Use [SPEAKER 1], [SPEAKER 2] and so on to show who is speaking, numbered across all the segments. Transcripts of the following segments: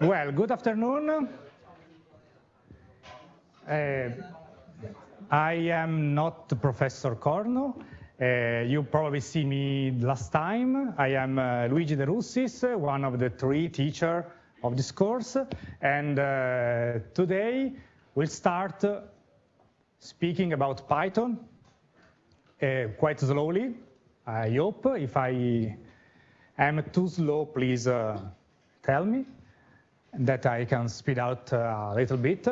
[SPEAKER 1] Well, good afternoon. Uh, I am not Professor Corno. Uh, you probably see me last time. I am uh, Luigi De Russis, one of the three teachers of this course. And uh, today we'll start speaking about Python uh, quite slowly, I hope. If I am too slow, please uh, tell me that I can speed out uh, a little bit.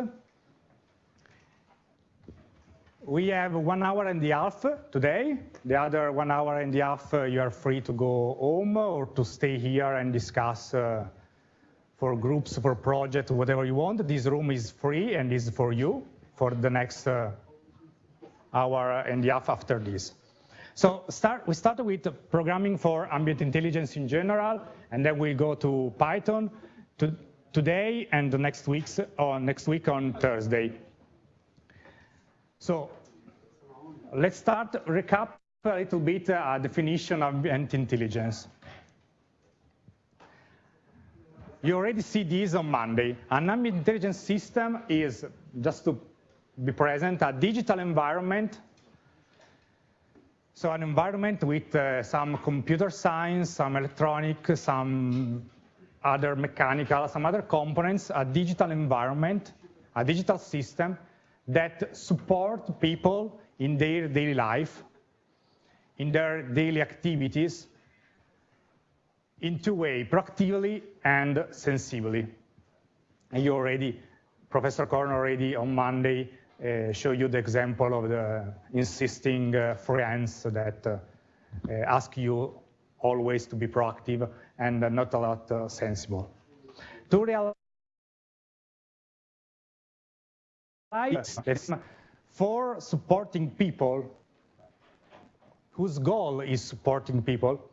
[SPEAKER 1] We have one hour and a half today. The other one hour and a half, uh, you are free to go home or to stay here and discuss uh, for groups, for projects, whatever you want. This room is free and is for you for the next hour and a half after this. So start, we start with programming for ambient intelligence in general, and then we go to Python to, today and the next, weeks, or next week on Thursday. So let's start, recap a little bit uh, a definition of ambient intelligence. You already see this on Monday. An ambient intelligence system is, just to be present, a digital environment so an environment with uh, some computer science, some electronic, some other mechanical, some other components, a digital environment, a digital system that support people in their daily life, in their daily activities, in two ways, proactively and sensibly. And you already, Professor Corno already on Monday uh, show you the example of the insisting uh, friends that uh, ask you always to be proactive and not a lot sensible. To realize for supporting people whose goal is supporting people,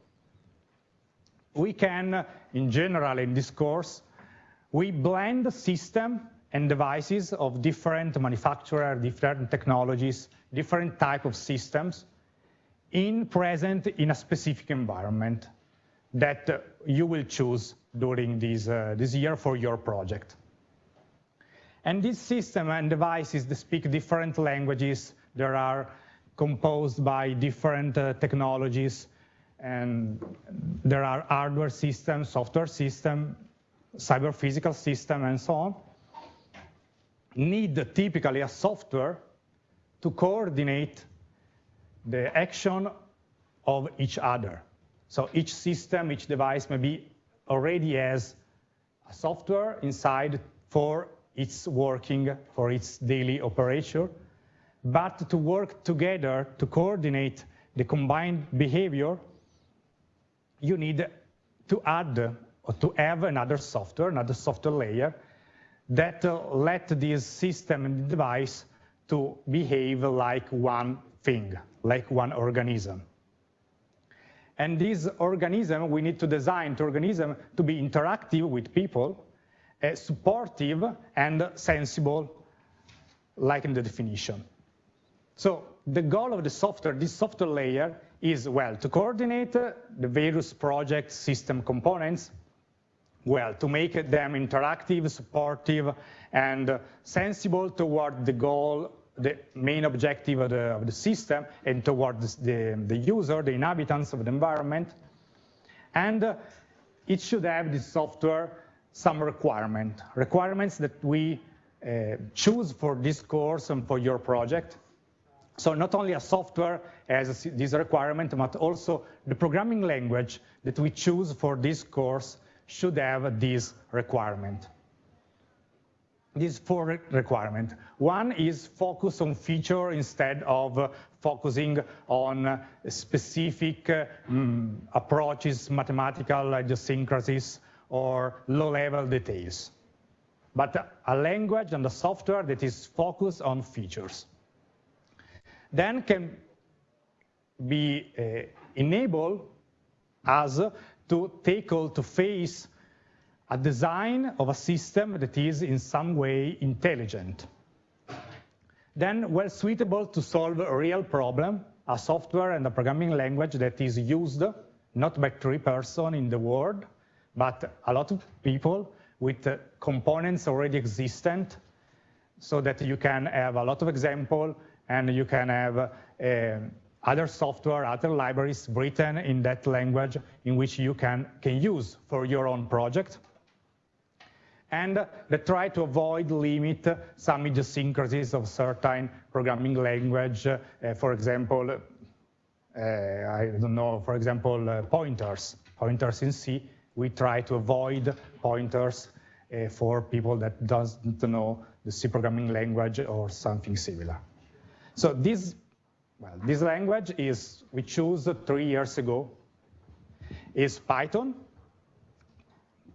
[SPEAKER 1] we can, in general, in this course, we blend the system and devices of different manufacturers, different technologies, different type of systems in present in a specific environment that you will choose during this, uh, this year for your project. And this system and devices they speak different languages. There are composed by different uh, technologies, and there are hardware systems, software system, cyber physical system, and so on need typically a software to coordinate the action of each other. So each system, each device maybe already has a software inside for its working, for its daily operation. But to work together to coordinate the combined behavior, you need to add or to have another software, another software layer that let this system and device to behave like one thing, like one organism. And this organism, we need to design the organism to be interactive with people, uh, supportive and sensible, like in the definition. So the goal of the software, this software layer, is, well, to coordinate the various project system components well, to make them interactive, supportive, and sensible toward the goal, the main objective of the, of the system, and toward the, the user, the inhabitants of the environment. And it should have this software some requirement, requirements that we uh, choose for this course and for your project. So not only a software has this requirement, but also the programming language that we choose for this course should have this requirement. These four requirements. One is focus on feature instead of focusing on specific um, approaches, mathematical idiosyncrasies, or low-level details. But a language and a software that is focused on features. Then can be uh, enable us to tackle, to face a design of a system that is in some way intelligent. Then well suitable to solve a real problem, a software and a programming language that is used not by three persons in the world, but a lot of people with uh, components already existent so that you can have a lot of example and you can have uh, other software, other libraries written in that language in which you can, can use for your own project. And they try to avoid, limit some idiosyncrasies of certain programming language. Uh, for example, uh, I don't know, for example, uh, pointers. Pointers in C, we try to avoid pointers uh, for people that doesn't know the C programming language or something similar. So this, well, this language is, we chose three years ago, is Python,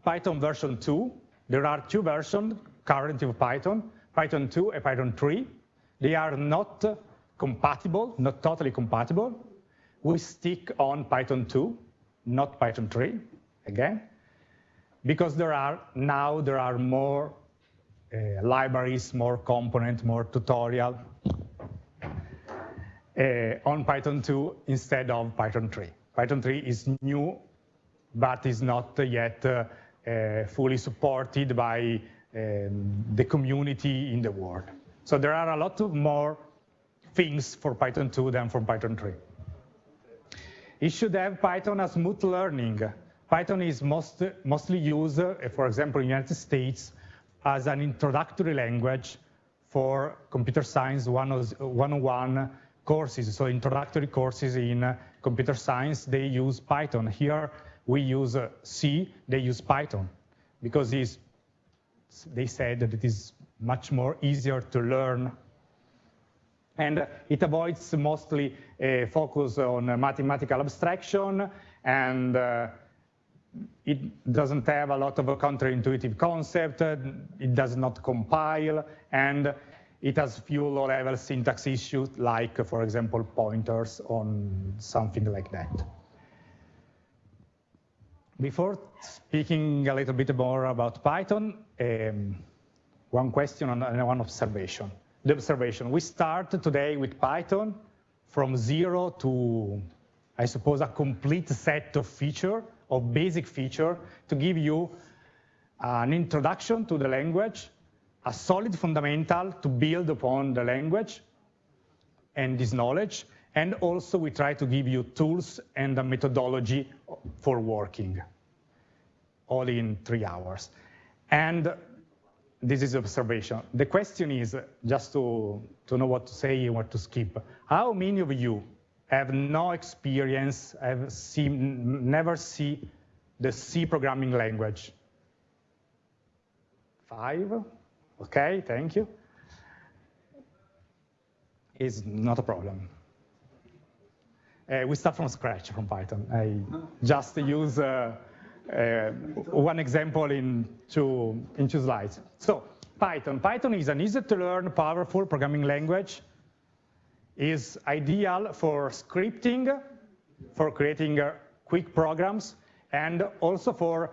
[SPEAKER 1] Python version 2. There are two versions currently of Python, Python 2 and Python 3. They are not compatible, not totally compatible. We stick on Python 2, not Python 3, again, because there are now there are more uh, libraries, more component, more tutorial on Python 2 instead of Python 3. Python 3 is new, but is not yet uh, fully supported by um, the community in the world. So there are a lot of more things for Python 2 than for Python 3. It should have Python as smooth learning. Python is most, mostly used, for example, in the United States, as an introductory language for computer science 101 courses, so introductory courses in uh, computer science, they use Python. Here we use uh, C, they use Python, because they said that it is much more easier to learn. And it avoids mostly a focus on mathematical abstraction, and uh, it doesn't have a lot of counterintuitive concept, it does not compile, and it has few low-level syntax issues, like, for example, pointers on something like that. Before speaking a little bit more about Python, um, one question and one observation. The observation, we start today with Python from zero to, I suppose, a complete set of feature, of basic feature, to give you an introduction to the language a solid fundamental to build upon the language and this knowledge. And also we try to give you tools and a methodology for working, all in three hours. And this is observation. The question is, just to, to know what to say and what to skip, how many of you have no experience, have seen, never see the C programming language? Five? Okay, thank you. Is not a problem. Uh, we start from scratch from Python. I just use uh, uh, one example in two, in two slides. So Python. Python is an easy to learn, powerful programming language. is ideal for scripting, for creating uh, quick programs, and also for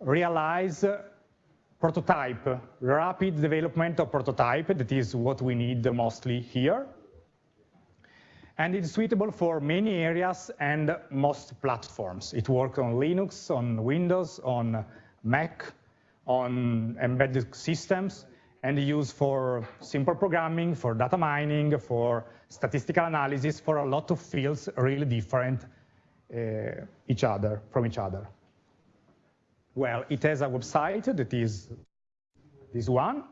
[SPEAKER 1] realize prototype, rapid development of prototype, that is what we need mostly here. And it's suitable for many areas and most platforms. It works on Linux, on Windows, on Mac, on embedded systems, and used for simple programming, for data mining, for statistical analysis, for a lot of fields really different uh, each other from each other. Well, it has a website that is this one,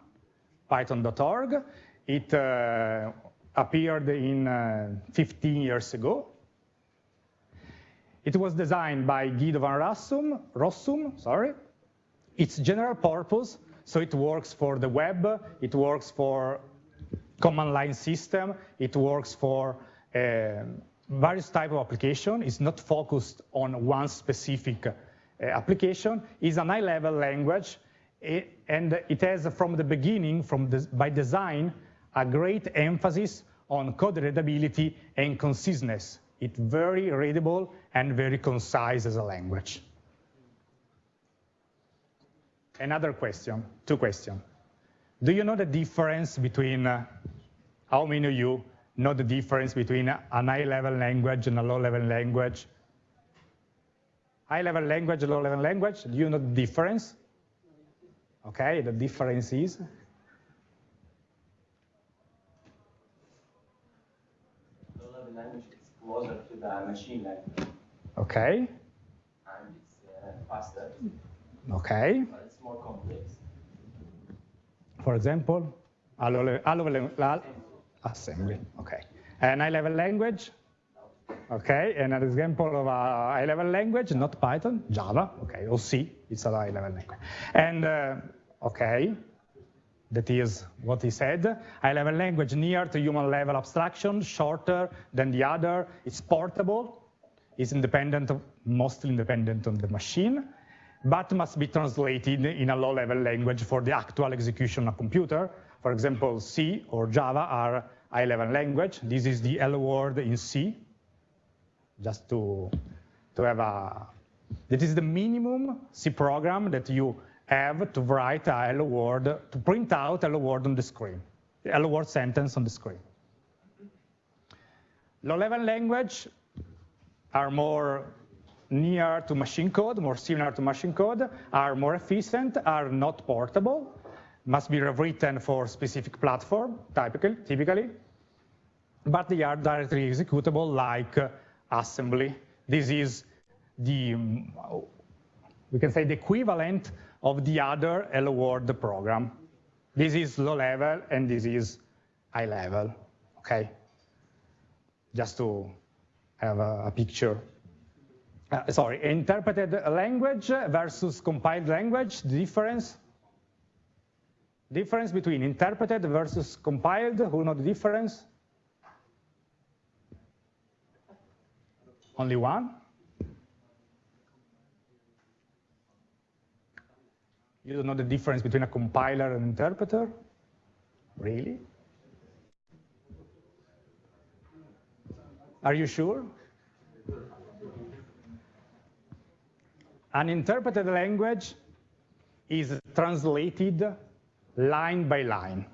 [SPEAKER 1] python.org. It uh, appeared in uh, 15 years ago. It was designed by Guido van Rossum, Rossum, sorry. It's general purpose, so it works for the web, it works for command line system, it works for uh, various type of application. It's not focused on one specific application is an high-level language, and it has from the beginning, from the, by design, a great emphasis on code readability and conciseness. It's very readable and very concise as a language. Another question, two questions. Do you know the difference between, uh, how many of you know the difference between a high-level language and a low-level language? High-level language, low-level language, do you know the difference? Okay, the difference is?
[SPEAKER 2] Low-level language is closer to the machine language.
[SPEAKER 1] Okay.
[SPEAKER 2] And it's uh, faster.
[SPEAKER 1] Okay.
[SPEAKER 2] But it's more complex.
[SPEAKER 1] For example, low-level assembly. Okay. And high-level language? Okay, and an example of a high-level language, not Python, Java, okay, or C, it's a high-level language. And, uh, okay, that is what he said. High-level language near to human-level abstraction, shorter than the other, it's portable, it's independent, mostly independent on the machine, but must be translated in a low-level language for the actual execution on a computer. For example, C or Java are high-level language. This is the L word in C, just to, to have a, that is the minimum C program that you have to write a hello to print out hello world on the screen, hello world sentence on the screen. Low-level language are more near to machine code, more similar to machine code, are more efficient, are not portable, must be rewritten for specific platform, typically, typically, but they are directly executable like assembly. This is the, we can say the equivalent of the other Hello World program. This is low level and this is high level, okay? Just to have a, a picture. Uh, sorry, interpreted language versus compiled language, the difference? Difference between interpreted versus compiled, who know the difference? Only one? You don't know the difference between a compiler and interpreter? Really? Are you sure? An interpreted language is translated line by line.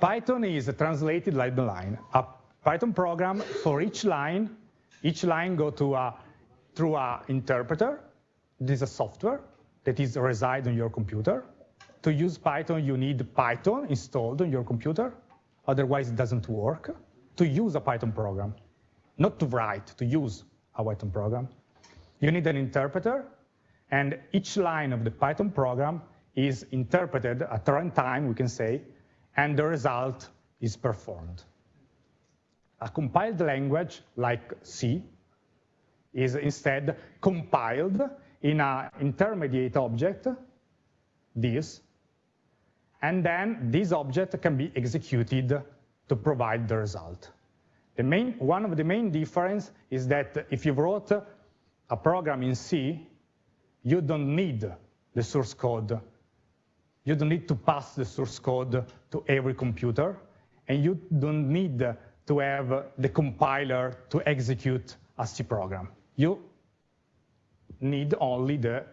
[SPEAKER 1] Python is translated line by line. A Python program for each line, each line go to a, through a interpreter. This is a software that is reside on your computer. To use Python, you need Python installed on your computer. Otherwise, it doesn't work. To use a Python program, not to write, to use a Python program, you need an interpreter, and each line of the Python program is interpreted at runtime, we can say, and the result is performed. A compiled language like C is instead compiled in an intermediate object, this, and then this object can be executed to provide the result. The main, one of the main difference is that if you wrote a program in C, you don't need the source code. You don't need to pass the source code to every computer, and you don't need to have the compiler to execute a C program. You need only the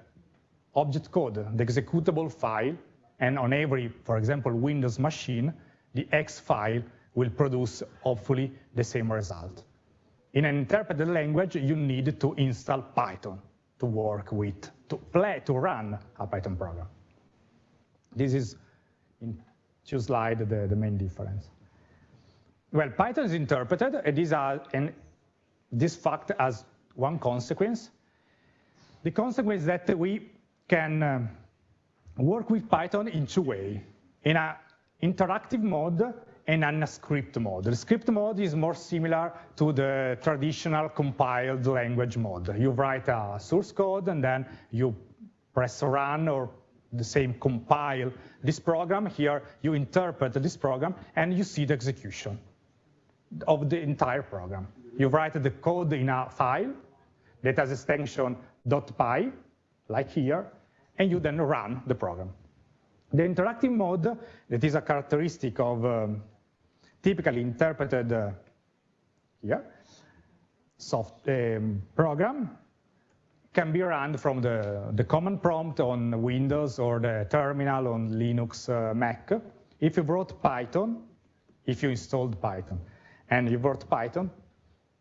[SPEAKER 1] object code, the executable file, and on every, for example, Windows machine, the X file will produce, hopefully, the same result. In an interpreted language, you need to install Python to work with, to play, to run a Python program. This is, in two slides, the, the main difference. Well, Python is interpreted, and this, are, and this fact has one consequence. The consequence is that we can um, work with Python in two ways, in an interactive mode and in a script mode. The script mode is more similar to the traditional compiled language mode. You write a source code and then you press run or the same compile this program. Here you interpret this program and you see the execution of the entire program. You write the code in a file that has extension .py, like here, and you then run the program. The interactive mode, that is a characteristic of um, typically interpreted uh, here, soft um, program, can be run from the, the command prompt on Windows or the terminal on Linux uh, Mac. If you wrote Python, if you installed Python, and you wrote Python,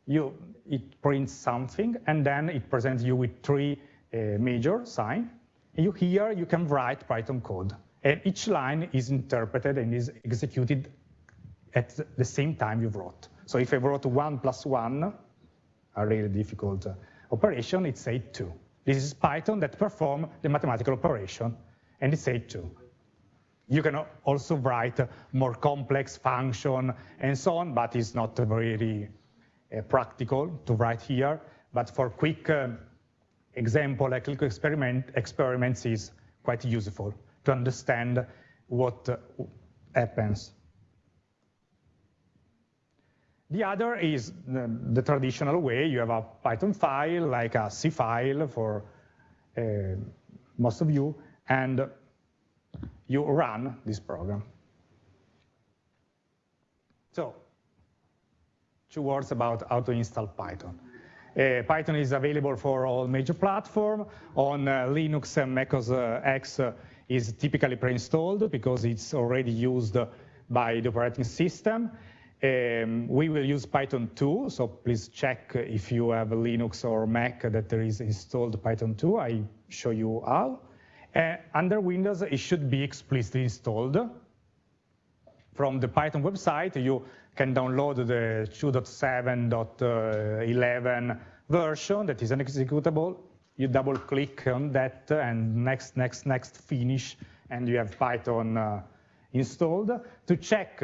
[SPEAKER 1] you, it prints something, and then it presents you with three uh, major sign. You here, you can write Python code. And each line is interpreted and is executed at the same time you wrote. So if I wrote one plus one, a really difficult uh, operation, it says two. This is Python that perform the mathematical operation, and it says two. You can also write more complex function and so on, but it's not very uh, practical to write here. But for quick uh, example, like clinical experiment, experiments is quite useful to understand what uh, happens. The other is the, the, traditional way. You have a Python file, like a C file for uh, most of you, and you run this program. So, two words about how to install Python. Uh, Python is available for all major platforms. On uh, Linux and Mac OS uh, X uh, is typically pre-installed because it's already used by the operating system. Um, we will use Python 2, so please check if you have Linux or Mac that there is installed Python 2. I show you how. Uh, under Windows, it should be explicitly installed. From the Python website, you can download the 2.7.11 version that is an executable. You double click on that and next, next, next, finish, and you have Python uh, installed. To check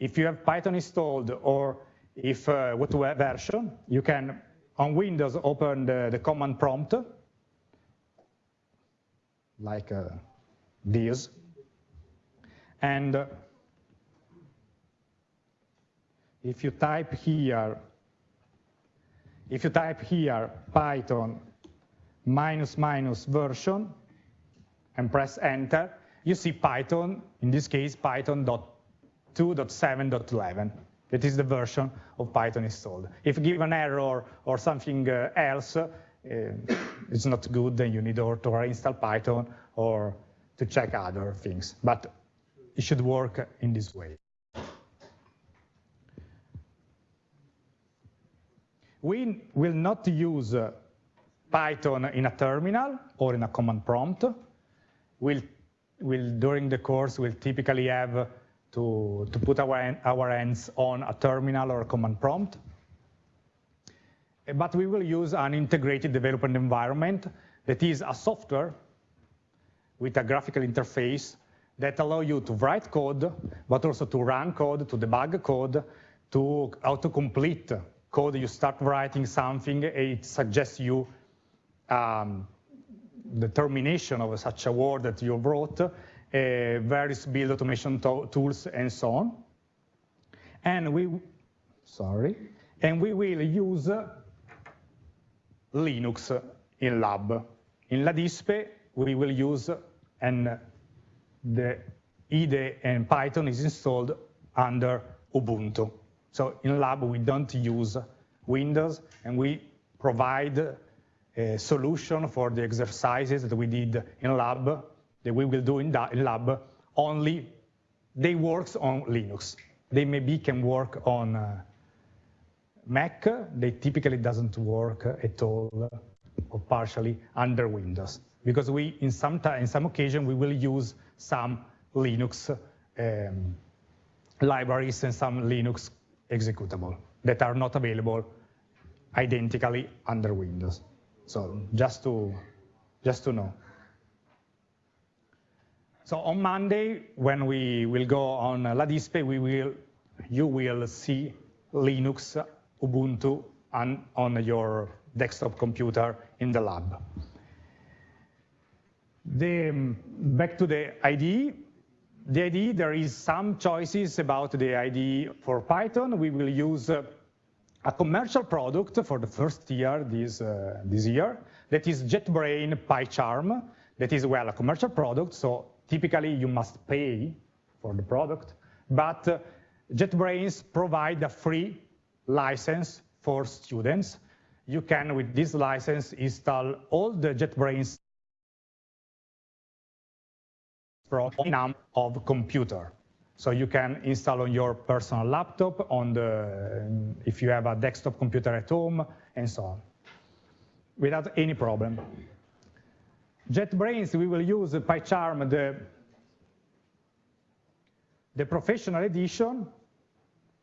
[SPEAKER 1] if you have Python installed or if uh, what version, you can, on Windows, open the, the command prompt like uh, this. And uh, if you type here, if you type here Python minus minus version and press enter, you see Python, in this case, Python.2.7.11. That is the version of Python installed. If you give an error or something uh, else, it's not good, then you need to reinstall Python or to check other things. But it should work in this way. We will not use uh, Python in a terminal or in a command prompt. We'll, we'll during the course, we'll typically have to, to put our, our hands on a terminal or a command prompt but we will use an integrated development environment that is a software with a graphical interface that allow you to write code, but also to run code, to debug code, to autocomplete code. You start writing something, it suggests you um, the termination of such a word that you wrote, uh, various build automation tools, and so on. And we, sorry, and we will use Linux in lab. In LADISPE, we will use, and the IDE and Python is installed under Ubuntu. So in lab, we don't use Windows, and we provide a solution for the exercises that we did in lab, that we will do in, in lab, only they works on Linux. They maybe can work on uh, Mac, they typically doesn't work at all or partially under Windows because we, in some time, in some occasion, we will use some Linux um, libraries and some Linux executable that are not available identically under Windows. So just to, just to know. So on Monday, when we will go on LADISPE, we will, you will see Linux Ubuntu on, on your desktop computer in the lab. The, back to the IDE. The IDE, there is some choices about the IDE for Python. We will use uh, a commercial product for the first year this, uh, this year. That is JetBrains PyCharm. That is, well, a commercial product, so typically you must pay for the product. But uh, JetBrains provide a free license for students. You can, with this license, install all the JetBrains program of computer. So you can install on your personal laptop, on the, if you have a desktop computer at home, and so on, without any problem. JetBrains, we will use PyCharm, the, the professional edition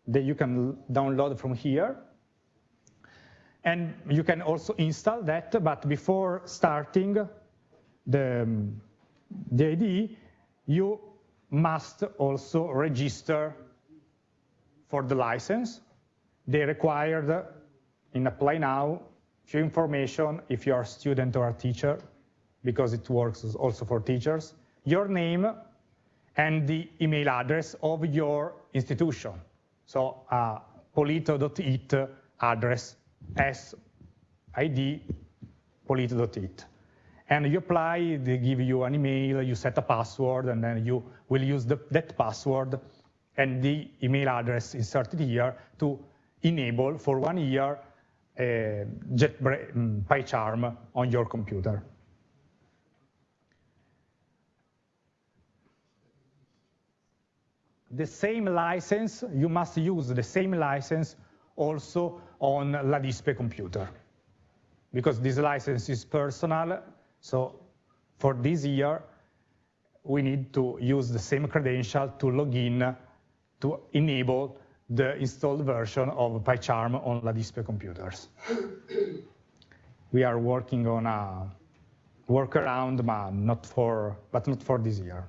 [SPEAKER 1] that you can download from here. And you can also install that, but before starting the, um, the IDE, you must also register for the license. They required in Apply Now few information if you are a student or a teacher, because it works also for teachers, your name and the email address of your institution. So uh, polito.it address s id, polito.it. And you apply, they give you an email, you set a password, and then you will use the, that password and the email address inserted here to enable for one year uh, JetBrains mm, PyCharm on your computer. The same license, you must use the same license also on LADISPE computer because this license is personal. So for this year, we need to use the same credential to log in to enable the installed version of PyCharm on LADISPE computers. we are working on a workaround, but not for, but not for this year.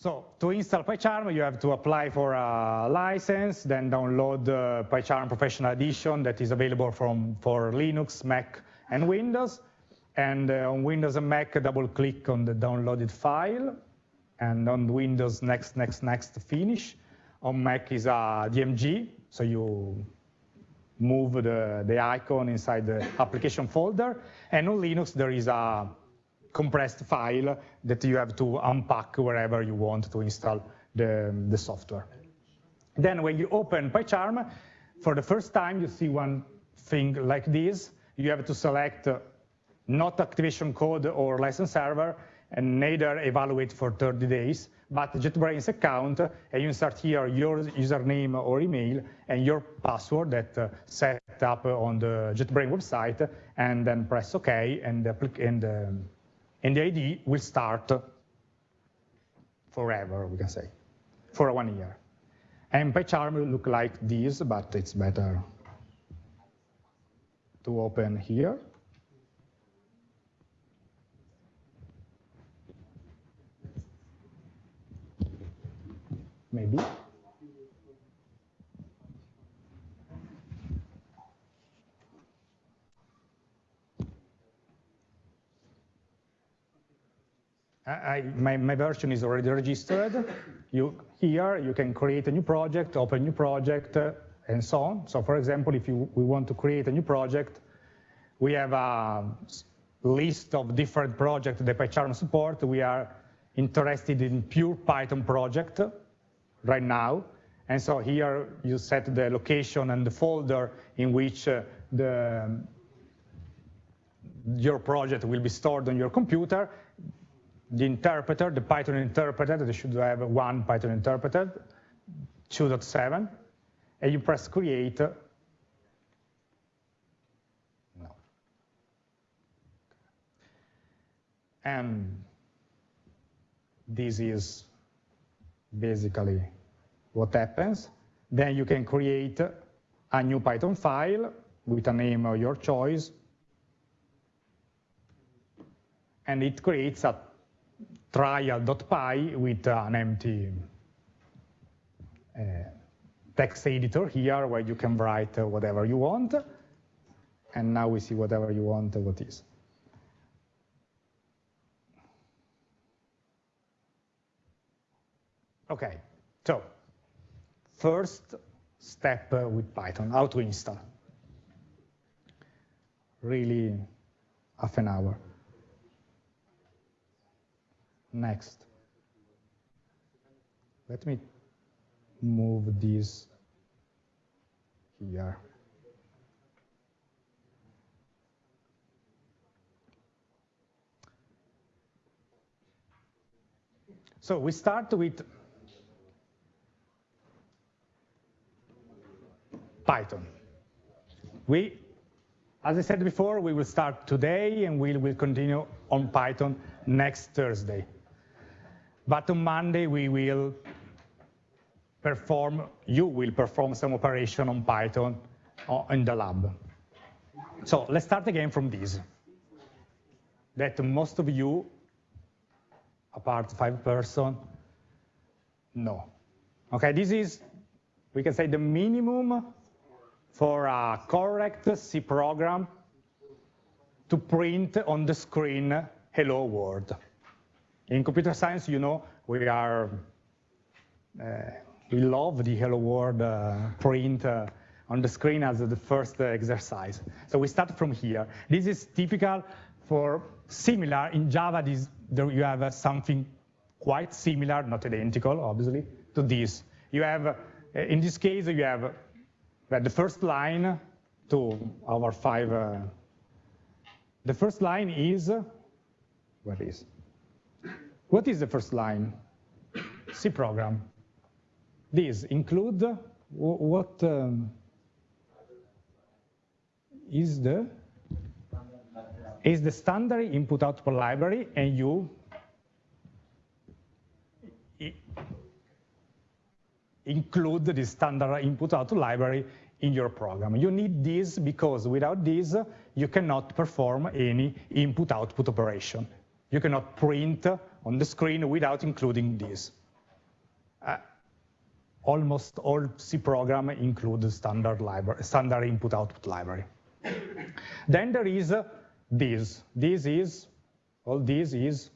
[SPEAKER 1] So to install PyCharm, you have to apply for a license, then download the PyCharm Professional Edition that is available from, for Linux, Mac, and Windows. And uh, on Windows and Mac, double-click on the downloaded file. And on Windows, next, next, next, finish. On Mac is a DMG, so you move the, the icon inside the application folder. And on Linux, there is a compressed file that you have to unpack wherever you want to install the, the software. Then when you open PyCharm, for the first time, you see one thing like this. You have to select not activation code or license server, and neither evaluate for 30 days, but JetBrains account, and you insert here your username or email and your password that uh, set up on the JetBrains website, and then press OK, and, and um, and the ID will start forever, we can say, for one year. And PyCharm will look like this, but it's better to open here. Maybe. I, my, my version is already registered. You, here, you can create a new project, open new project, uh, and so on. So for example, if you, we want to create a new project, we have a list of different projects that PyCharm support. We are interested in pure Python project right now. And so here you set the location and the folder in which uh, the, your project will be stored on your computer the interpreter, the Python interpreter, that should have one Python interpreter, 2.7, and you press create. No. And this is basically what happens. Then you can create a new Python file with a name of your choice. And it creates a trial.py with an empty uh, text editor here where you can write uh, whatever you want. And now we see whatever you want uh, what is. Okay, so first step uh, with Python, how to install. Really half an hour. Next. Let me move this here. So we start with Python. We, as I said before, we will start today and we will continue on Python next Thursday. But on Monday, we will perform, you will perform some operation on Python uh, in the lab. So let's start again from this. That most of you, apart five person, know. Okay, this is, we can say the minimum for a correct C program to print on the screen hello world. In computer science, you know, we are, uh, we love the hello world uh, print uh, on the screen as the first exercise. So we start from here. This is typical for similar. In Java, this, there you have something quite similar, not identical, obviously, to this. You have, in this case, you have the first line to our five. Uh, the first line is, where is? What is the first line? C program. These include what um, is the is the standard input output library and you include the standard input output library in your program. You need this because without this, you cannot perform any input output operation. You cannot print on the screen without including this. Uh, almost all C program include the standard library, standard input output library. then there is uh, this. This is, all this is,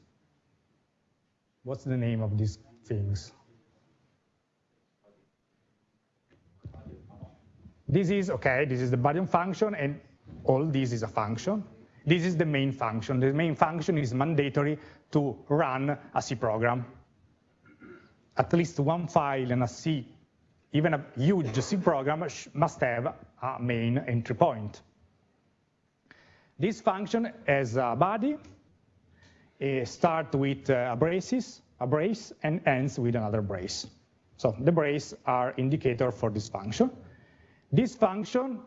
[SPEAKER 1] what's the name of these things? This is, okay, this is the button function, and all this is a function. This is the main function. The main function is mandatory to run a C program. At least one file in a C, even a huge C program must have a main entry point. This function has a body, starts with uh, a braces, a brace, and ends with another brace. So the brace are indicator for this function. This function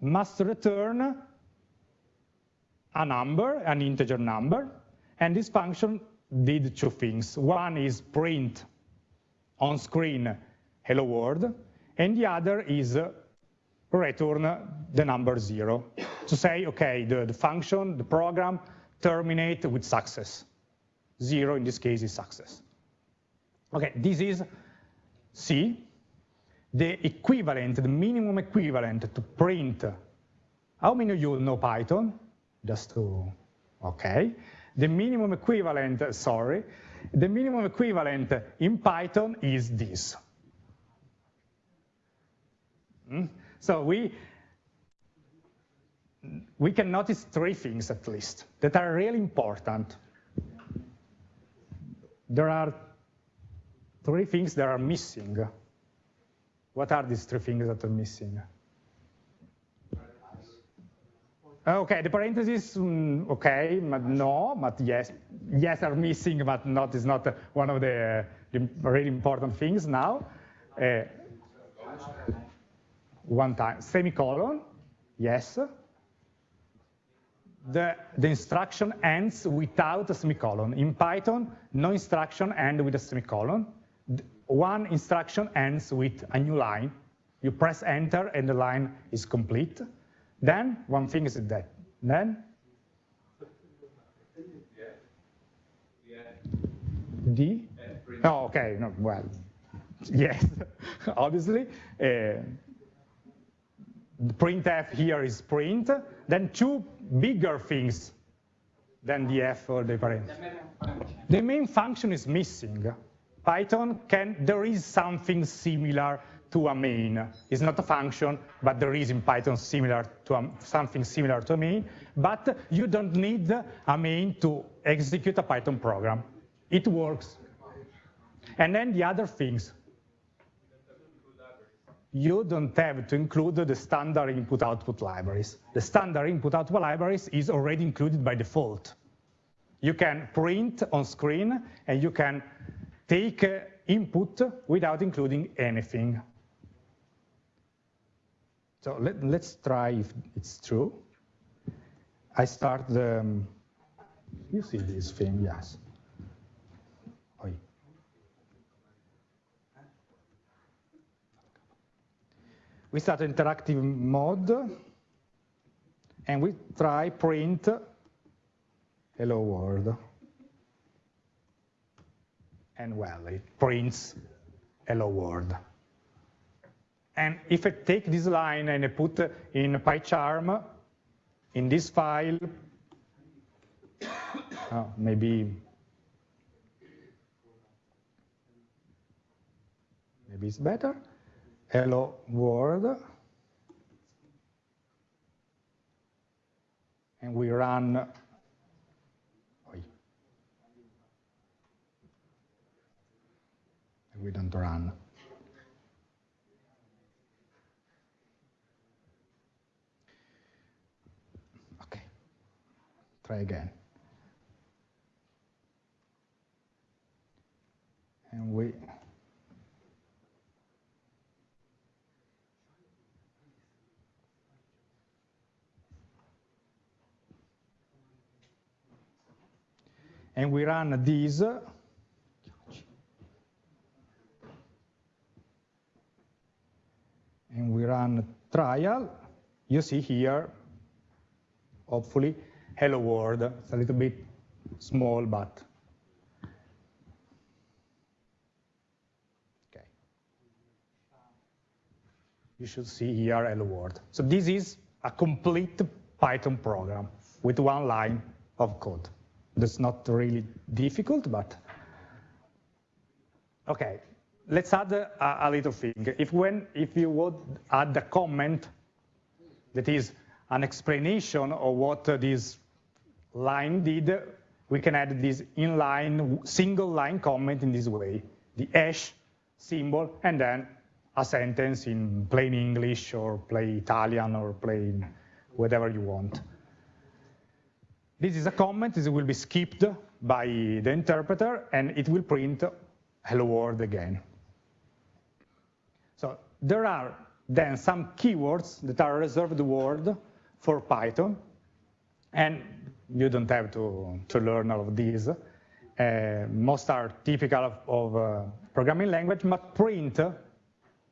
[SPEAKER 1] must return a number, an integer number, and this function did two things. One is print on screen hello world, and the other is return the number zero to say, okay, the, the function, the program terminate with success. Zero in this case is success. Okay, this is C, the equivalent, the minimum equivalent to print. How many of you know Python? Just to, okay. The minimum equivalent, sorry, the minimum equivalent in Python is this. Hmm? So we, we can notice three things at least that are really important. There are three things that are missing. What are these three things that are missing? Okay, the parentheses, mm, okay, but no, but yes, yes are missing, but not is not one of the, the really important things now. Uh, one time, semicolon, yes. The, the instruction ends without a semicolon. In Python, no instruction ends with a semicolon one instruction ends with a new line. You press enter and the line is complete. Then one thing is that. Then D? Oh, okay. No, well, yes, obviously. Uh, printf here is print. Then two bigger things than the f or the parent. The main function is missing. Python can, there is something similar to a main. It's not a function, but there is in Python similar to a, something similar to a main, but you don't need a main to execute a Python program. It works. And then the other things, you don't have to include the standard input-output libraries. The standard input-output libraries is already included by default. You can print on screen and you can take uh, input without including anything. So let, us try if it's true. I start the, um, you see this thing, yes. We start interactive mode and we try print hello world. And well, it prints hello world. And if I take this line and I put in PyCharm, in this file, oh, maybe maybe it's better. Hello world. And we run we don't run. Try again. And we and we run these and we run trial, you see here, hopefully, hello world. It's a little bit small, but okay. You should see here hello world. So this is a complete Python program with one line of code. That's not really difficult, but okay let's add a, a, little thing. If when if you would add a comment that is an explanation of what this line did, we can add this inline single line comment in this way, the hash symbol, and then a sentence in plain English or plain Italian or plain whatever you want. This is a comment, this will be skipped by the interpreter, and it will print hello world again. So there are then some keywords that are reserved word for Python, and you don't have to, to learn all of these. Uh, most are typical of, of uh, programming language, but print,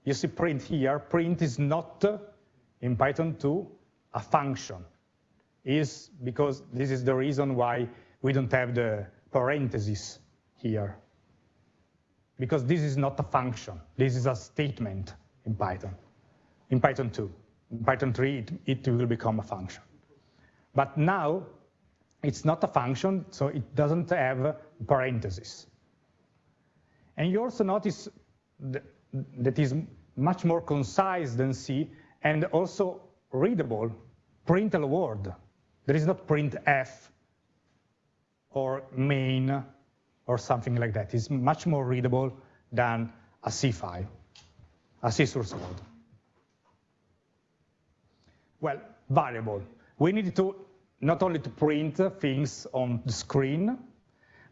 [SPEAKER 1] you see print here, print is not in Python 2 a function. Is because this is the reason why we don't have the parentheses here because this is not a function. This is a statement in Python, in Python 2. In Python 3, it, it will become a function. But now, it's not a function, so it doesn't have parentheses. And you also notice that is much more concise than C and also readable, print a word. There is not printf or main or something like that. It's much more readable than a C file, a C source code. Well, variable. We need to not only to print things on the screen,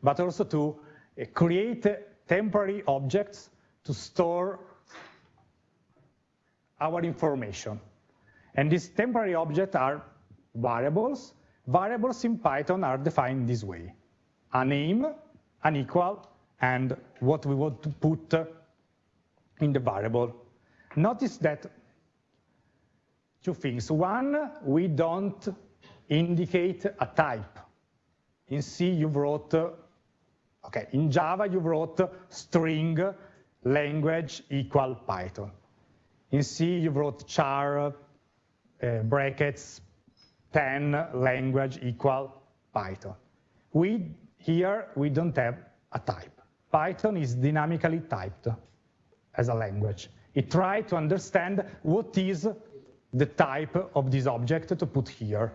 [SPEAKER 1] but also to uh, create temporary objects to store our information. And these temporary objects are variables. Variables in Python are defined this way. A name an equal, and what we want to put in the variable. Notice that two things. One, we don't indicate a type. In C, you wrote, okay, in Java, you wrote string language equal Python. In C, you wrote char uh, brackets 10 language equal Python. We here, we don't have a type. Python is dynamically typed as a language. It tries to understand what is the type of this object to put here.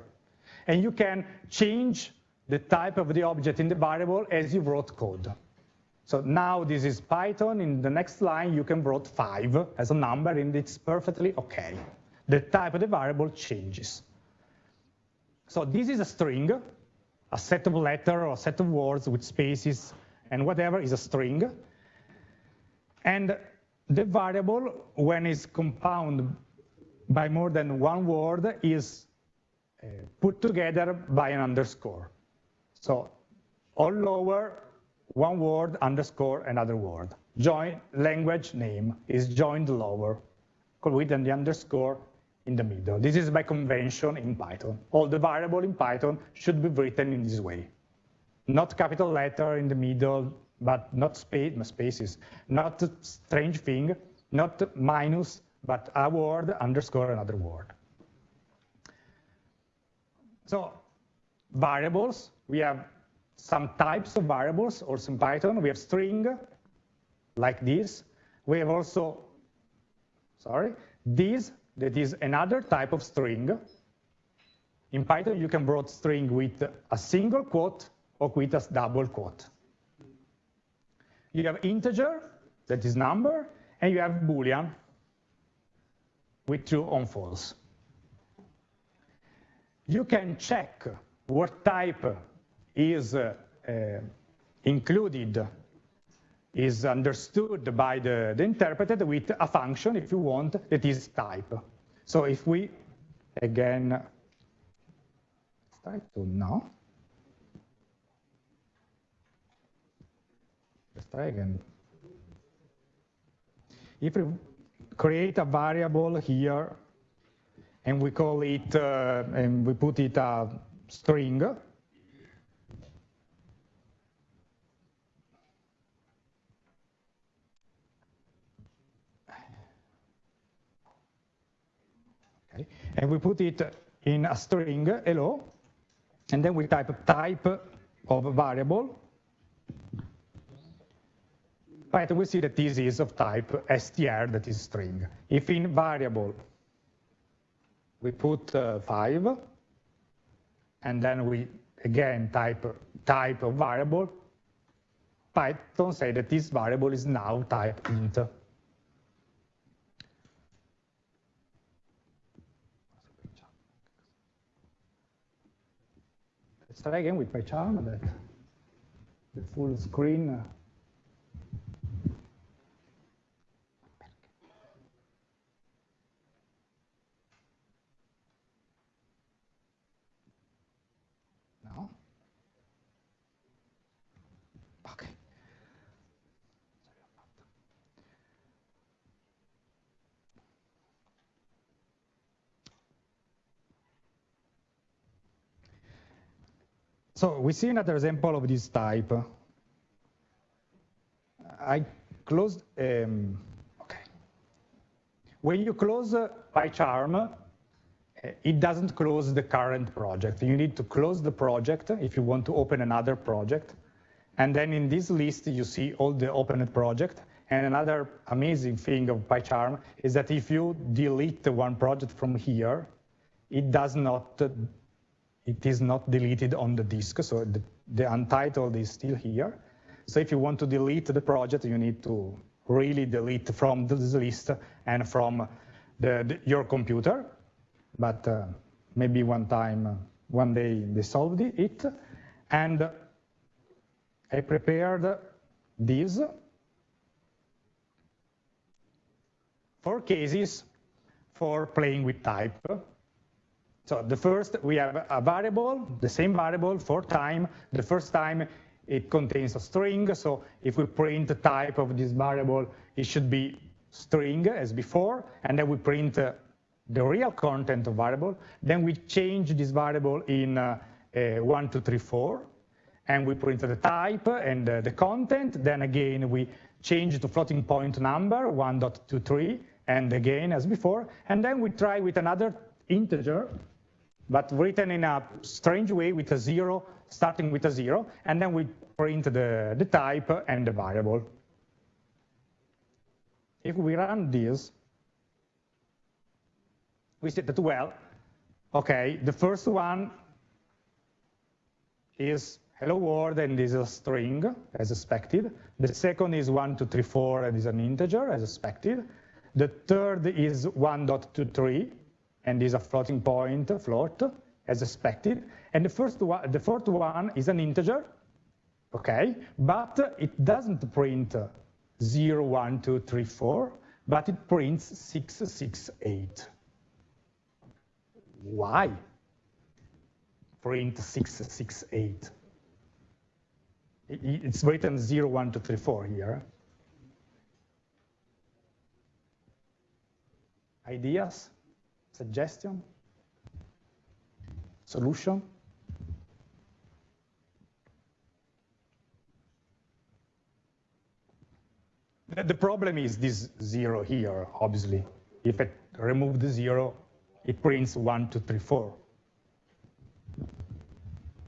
[SPEAKER 1] And you can change the type of the object in the variable as you wrote code. So now this is Python. In the next line, you can write 5 as a number, and it's perfectly OK. The type of the variable changes. So this is a string a set of letter or a set of words with spaces and whatever is a string. And the variable, when it's compound by more than one word, is Uh, put together by an underscore. So all lower, one word, underscore, another word. Join language name is joined lower with the underscore in the middle. This is by convention in Python. All the variable in Python should be written in this way. Not capital letter in the middle, but not space, spaces, not strange thing, not minus, but a word underscore another word. So variables, we have some types of variables also in Python. We have string, like this. We have also, sorry, this, that is another type of string. In Python, you can write string with a single quote or with a double quote. You have integer, that is number, and you have boolean with true or false. You can check what type is uh, included, is understood by the, the interpreter with a function, if you want, that is type. So if we, again, try to no. Let's try again. If we create a variable here and we call it, uh, and we put it a string, okay. and we put it in a string, hello, and then we type type of variable, Right, we see that this is of type str, that is string. If in variable we put uh, 5, and then we again type type of variable, Python say that this variable is now type int. Let's try again with PyCharm that the full screen uh, So we see another example of this type. I closed, um, okay. When you close PyCharm, uh, it doesn't close the current project. You need to close the project if you want to open another project. And then in this list, you see all the opened project. And another amazing thing of PyCharm is that if you delete one project from here, it does not it is not deleted on the disk, so the, the untitled is still here. So if you want to delete the project, you need to really delete from this list and from the, the, your computer. But uh, maybe one time, uh, one day they solved it. And I prepared these four cases for playing with type. So the first, we have a variable, the same variable for time. The first time it contains a string. So if we print the type of this variable, it should be string as before. And then we print uh, the real content of variable. Then we change this variable in uh, uh, 1, 2, 3, 4. And we print the type and uh, the content. Then again, we change to floating point number, 1.23, and again as before. And then we try with another integer but written in a strange way with a zero, starting with a zero, and then we print the, the type and the variable. If we run this, we see that, well, okay, the first one is hello world and is a string, as expected. The second is 1, 2, 3, 4, and is an integer, as expected. The third is 1.23, and is a floating point float. as expected. And the first one, the fourth one is an integer, okay? But it doesn't print 0, 1, 2, 3, 4, but it prints 6, 6, 8. Why? Print 6, 6, 8. It's written 0, 1, 2, 3, 4 here. Ideas? Suggestion? Solution? The problem is this zero here, obviously. If I remove the zero, it prints one, two, three, four.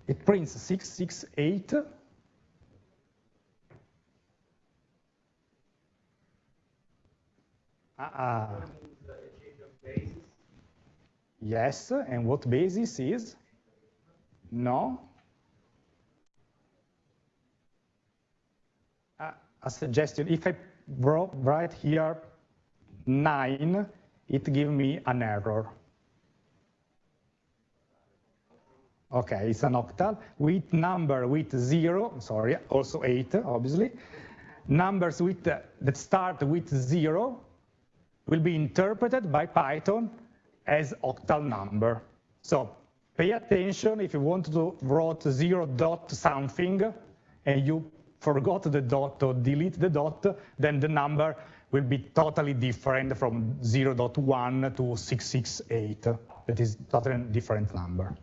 [SPEAKER 1] It prints six, six, eight. Uh -uh. Yes, and what basis is? No. A suggestion, if I write here 9, it gives me an error. Okay, it's an octal with number with 0, sorry, also 8, obviously. Numbers with, that start with 0 will be interpreted by Python as octal number. So pay attention if you want to write 0 dot something and you forgot the dot or delete the dot, then the number will be totally different from 0.1 to 668. That is totally different number.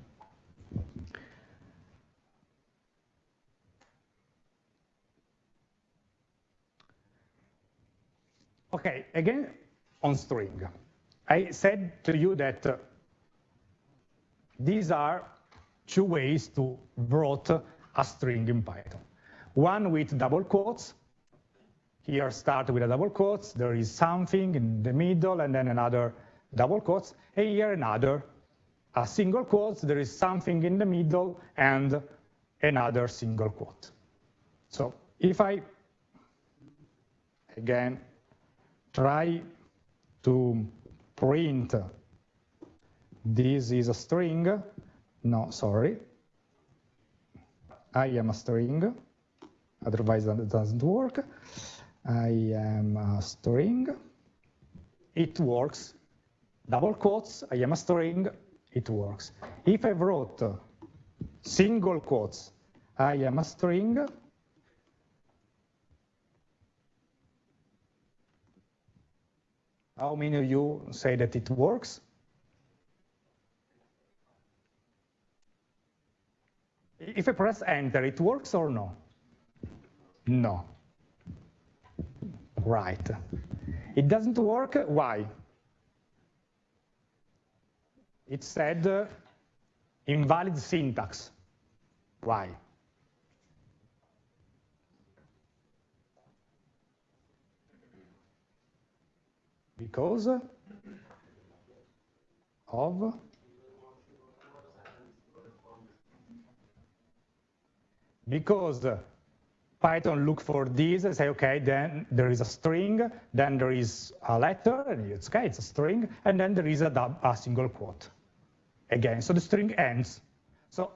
[SPEAKER 1] Okay, again, on string. I said to you that uh, these are two ways to write a string in Python. One with double quotes. Here start with a double quotes. There is something in the middle and then another double quotes. And here another, a single quote. There is something in the middle and another single quote. So if I, again, try to print this is a string, no, sorry, I am a string, otherwise that doesn't work. I am a string. It works. Double quotes, I am a string, it works. If I wrote single quotes, I am a string, How many of you say that it works? If I press enter, it works or no? No. Right. It doesn't work, why? It said uh, invalid syntax. Why? Because of because Python look for this and say, okay, then there is a string, then there is a letter, and it's okay, it's a string, and then there is a, a single quote. Again, so the string ends. So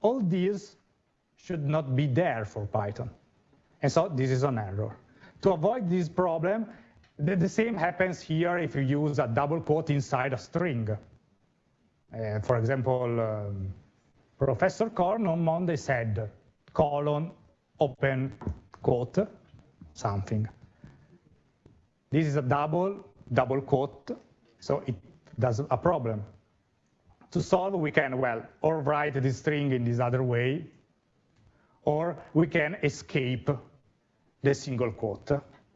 [SPEAKER 1] all these should not be there for Python. And so this is an error. To avoid this problem, the, the same happens here if you use a double quote inside a string. Uh, for example, um, Professor Corno on Monday said, colon, open quote, something. This is a double, double quote, so it does a problem. To solve, we can, well, or write this string in this other way, or we can escape the single quote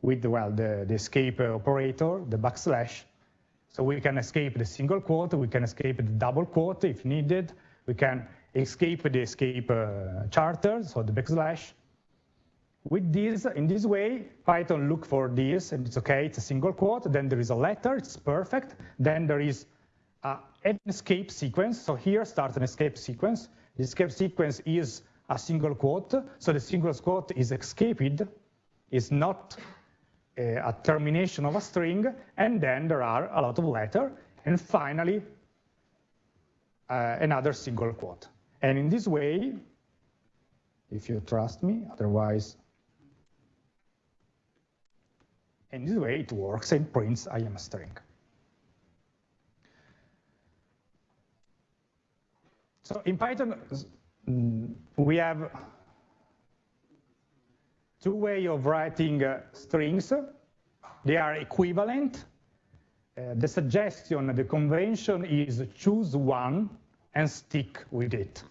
[SPEAKER 1] with, well, the, the escape operator, the backslash. So we can escape the single quote, we can escape the double quote if needed, we can escape the escape uh, charter, so the backslash. With this, in this way, Python look for this, and it's okay, it's a single quote, then there is a letter, it's perfect, then there is uh, an escape sequence, so here starts an escape sequence. The escape sequence is a single quote, so the single quote is escaped, is not a, termination of a string, and then there are a lot of letters, and finally, uh, another single quote. And in this way, if you trust me, otherwise, in this way it works and prints I am a string. So in Python, mm, we have two way of writing uh, strings. They are equivalent. Uh, the suggestion, the convention is choose one and stick with it.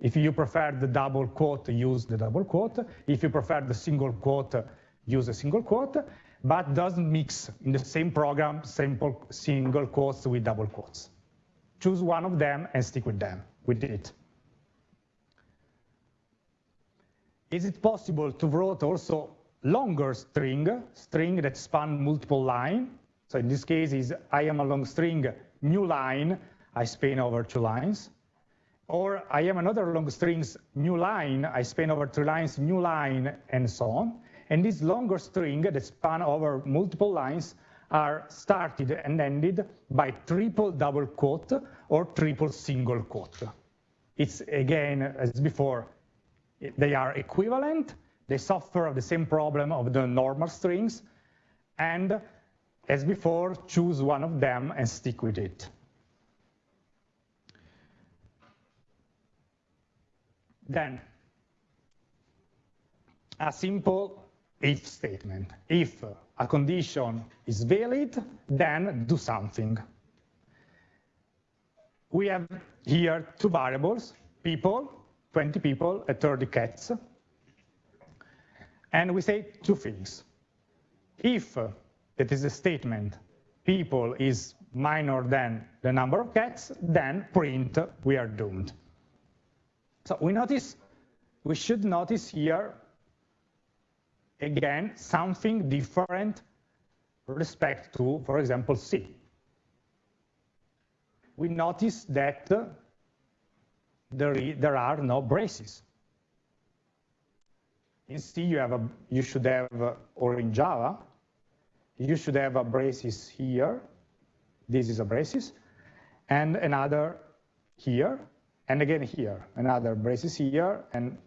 [SPEAKER 1] If you prefer the double quote, use the double quote. If you prefer the single quote, use a single quote, but doesn't mix in the same program simple single quotes with double quotes. Choose one of them and stick with them, with it. Is it possible to write also longer string, string that span multiple line? So in this case is I am a long string, new line, I span over two lines. Or I am another long strings, new line, I span over two lines, new line, and so on. And this longer string that span over multiple lines are started and ended by triple double quote or triple single quote. It's again, as before, they are equivalent, they suffer the same problem of the normal strings, and as before, choose one of them and stick with it. Then, a simple if statement. If a condition is valid, then do something. We have here two variables, people 20 people and 30 cats. And we say two things. If uh, that is a statement, people is minor than the number of cats, then print we are doomed. So we notice, we should notice here, again, something different respect to, for example, C. We notice that there, there are no braces. In C, you, have a, you should have, or in Java, you should have a braces here. This is a braces. And another here. And again here, another braces here. And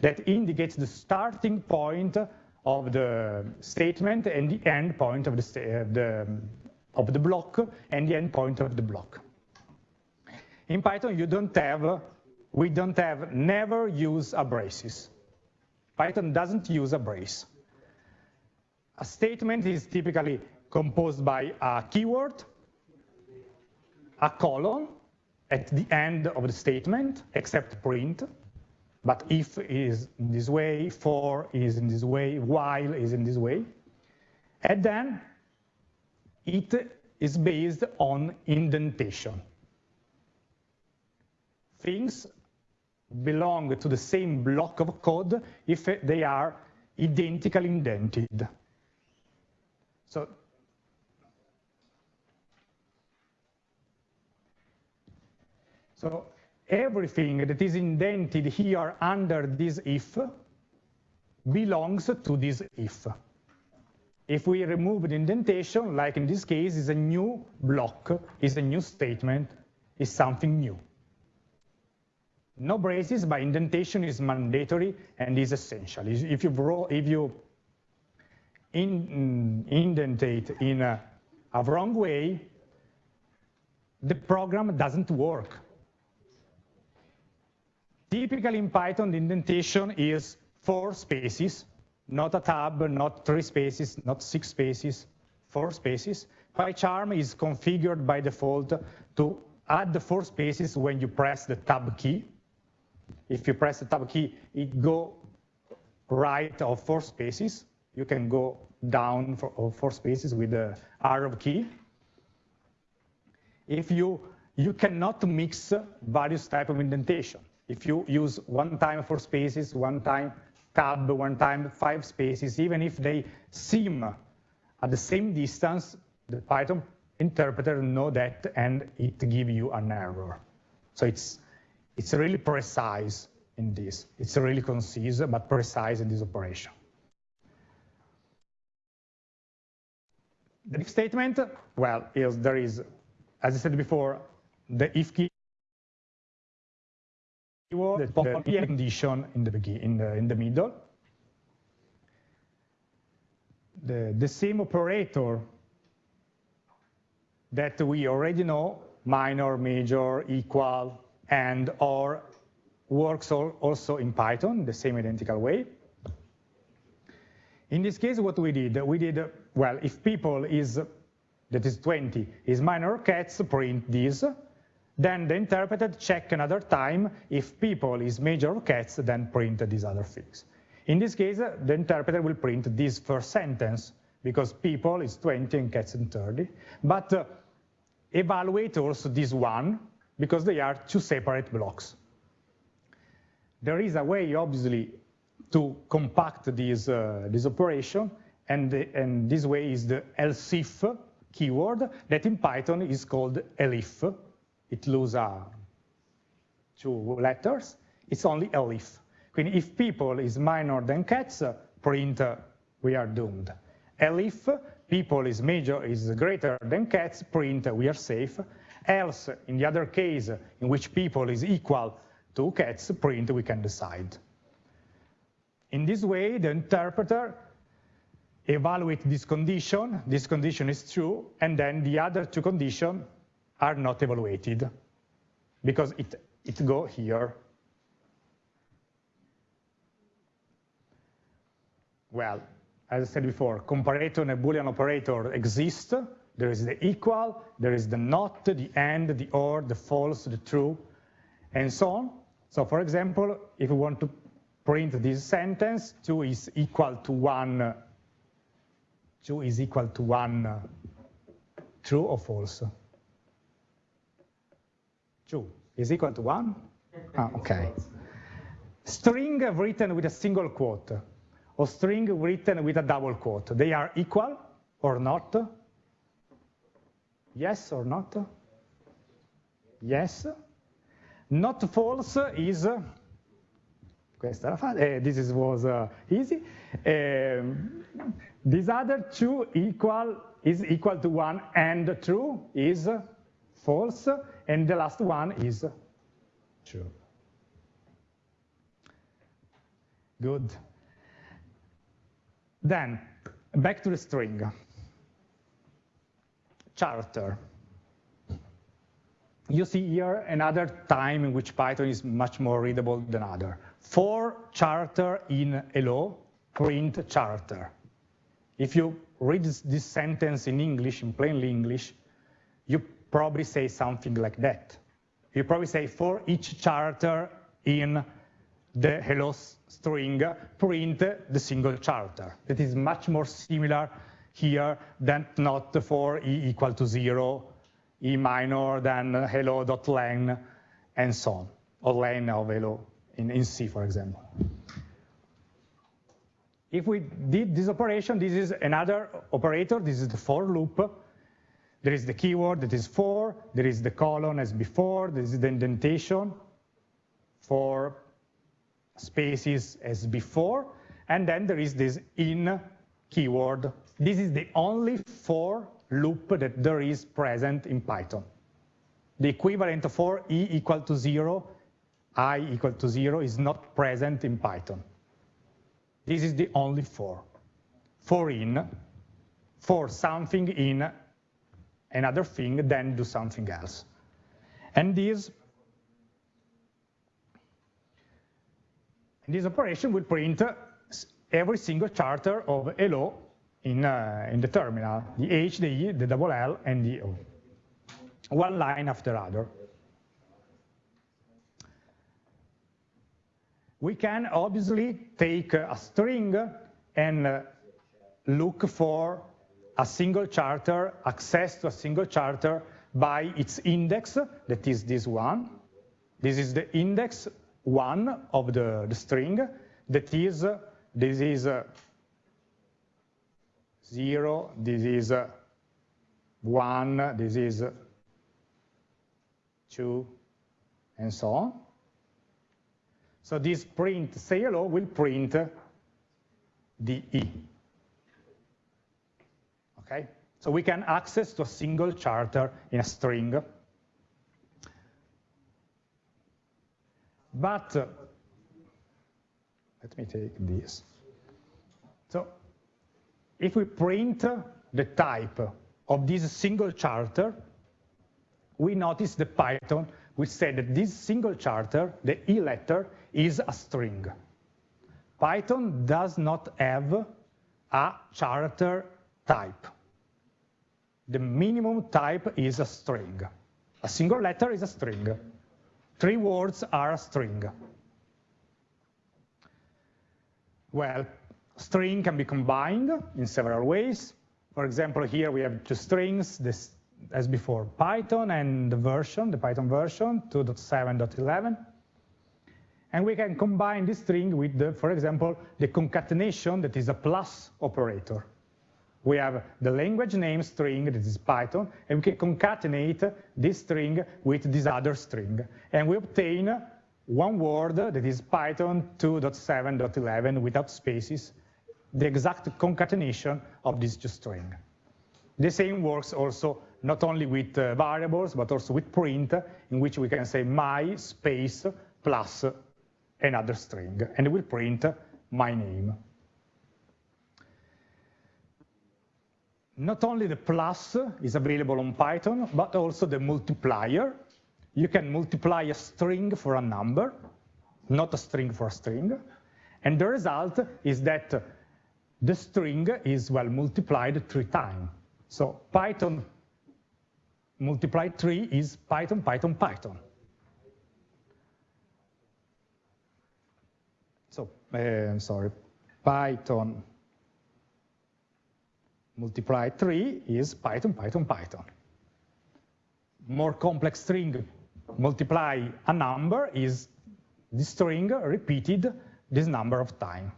[SPEAKER 1] that indicates the starting point of the statement and the end point of the, uh, the, of the block and the end point of the block. In Python, you don't have, we don't have never use a braces. Python doesn't use a brace. A statement is typically composed by a keyword, a colon at the end of the statement, except print. But if is in this way, for is in this way, while is in this way. And then it is based on indentation things belong to the same block of code if they are identically indented. So So everything that is indented here under this if belongs to this if. If we remove the indentation, like in this case, is a new block, is a new statement, is something new. No braces, but indentation is mandatory and is essential. If you, if you in, indentate in a, a wrong way, the program doesn't work. Typically in Python, the indentation is four spaces, not a tab, not three spaces, not six spaces, four spaces. PyCharm is configured by default to add the four spaces when you press the tab key. If you press the tab key, it go right of four spaces. You can go down for four spaces with the arrow key. If you, you cannot mix various type of indentation. If you use one time four spaces, one time tab, one time five spaces, even if they seem at the same distance, the Python interpreter know that and it give you an error. So it's it's really precise in this. It's really concise, but precise in this operation. The if statement, well, is, there is, as I said before, the if keyword, the condition in the, in the, in the middle. The, the same operator that we already know, minor, major, equal, and, or, works also in Python the same identical way. In this case, what we did, we did, well, if people is, that is 20, is minor cats, print this. Then the interpreter check another time. If people is major cats, then print these other things. In this case, the interpreter will print this first sentence because people is 20 and cats is 30. But uh, evaluate also this one because they are two separate blocks. There is a way, obviously, to compact this, uh, this operation, and, the, and this way is the else if keyword that in Python is called elif. It loses uh, two letters. It's only elif. If people is minor than cats, print uh, we are doomed. Elif people is major is greater than cats, print we are safe. Else, in the other case, in which people is equal to cats, print we can decide. In this way, the interpreter evaluate this condition, this condition is true, and then the other two conditions are not evaluated because it, it go here. Well, as I said before, comparator and a Boolean operator exist. There is the equal, there is the not, the and, the or, the false, the true, and so on. So for example, if we want to print this sentence, 2 is equal to 1, 2 is equal to 1, true or false? 2 is equal to 1? Ah, okay. String written with a single quote or string written with a double quote. They are equal or not? Yes or not? Yes. Not false is, questa era facile, eh, this is, was uh, easy. Um, these other two equal is equal to one and true is false, and the last one is true. Good. Then, back to the string. Charter. You see here another time in which Python is much more readable than other. For charter in hello, print charter. If you read this sentence in English, in plain English, you probably say something like that. You probably say for each charter in the hello string print the single charter. That is much more similar here than not for e equal to zero, e minor than hello.len, and so on, or len of hello in, in C, for example. If we did this operation, this is another operator. This is the for loop. There is the keyword that is for. There is the colon as before. This is the indentation for spaces as before, and then there is this in keyword. This is the only for loop that there is present in Python. The equivalent for e equal to zero, i equal to zero is not present in Python. This is the only for. For in, for something in another thing, then do something else. And this this operation will print every single charter of hello in, uh, in the terminal, the H, the E, the double L, and the O, one line after other. We can obviously take a string and uh, look for a single charter, access to a single charter by its index, that is this one. This is the index one of the, the string that is, this is uh, zero, this is uh, one, this is two, and so on. So this print say hello will print the E. Okay, so we can access to a single charter in a string. But uh, let me take this. If we print the type of this single charter, we notice the Python which said that this single charter, the E letter, is a string. Python does not have a charter type. The minimum type is a string. A single letter is a string. Three words are a string. Well, string can be combined in several ways. For example, here we have two strings, this, as before, Python and the version, the Python version, 2.7.11. And we can combine this string with, the, for example, the concatenation that is a plus operator. We have the language name string, that is Python, and we can concatenate this string with this other string. And we obtain one word that is Python 2.7.11 without spaces, the exact concatenation of these two strings. The same works also not only with uh, variables, but also with print, in which we can say my space plus another string, and it will print my name. Not only the plus is available on Python, but also the multiplier. You can multiply a string for a number, not a string for a string. And the result is that the string is, well, multiplied three times. So Python multiplied three is Python, Python, Python. So, uh, sorry, Python multiply 3 is Python, Python, Python. More complex string multiply a number is the string repeated this number of time.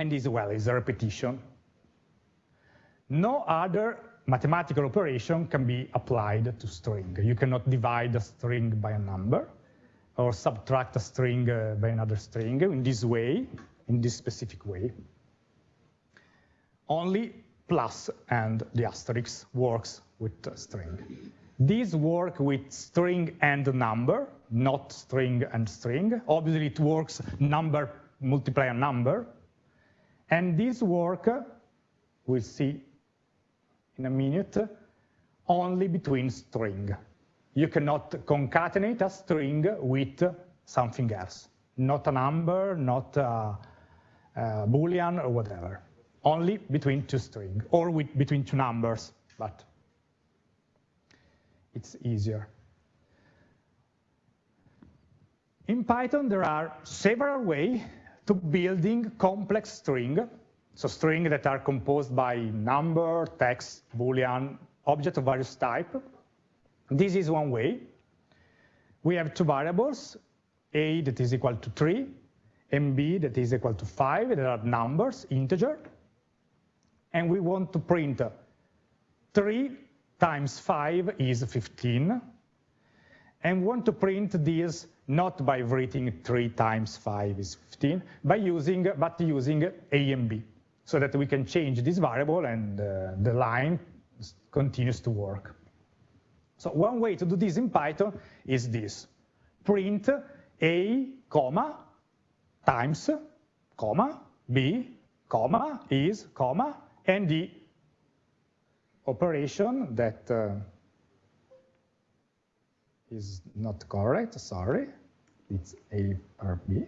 [SPEAKER 1] And this, well, is a repetition. No other mathematical operation can be applied to string. You cannot divide a string by a number or subtract a string uh, by another string in this way, in this specific way. Only plus and the asterisk works with string. These work with string and number, not string and string. Obviously, it works number multiply a number. And this work, uh, we'll see in a minute, only between string. You cannot concatenate a string with something else, not a number, not a, a Boolean or whatever. Only between two strings or with, between two numbers, but it's easier. In Python, there are several ways to building complex string, so string that are composed by number, text, boolean, object of various type. This is one way. We have two variables, a that is equal to 3, and b that is equal to 5, that are numbers, integer. And we want to print 3 times 5 is 15. And we want to print this not by writing 3 times 5 is 15, by using, but using a and b, so that we can change this variable and uh, the line continues to work. So one way to do this in Python is this. Print a, comma, times, comma, b, comma, is, comma, and the operation that uh, is not correct, sorry. It's a or b.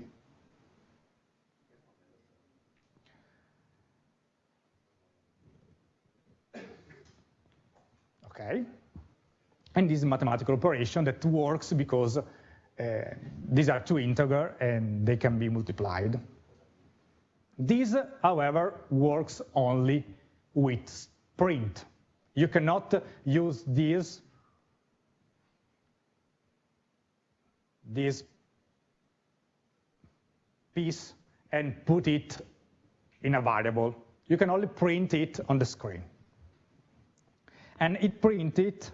[SPEAKER 1] Okay. And this is a mathematical operation that works because uh, these are two integers and they can be multiplied. This, however, works only with print. You cannot use this, this piece and put it in a variable. You can only print it on the screen. And it printed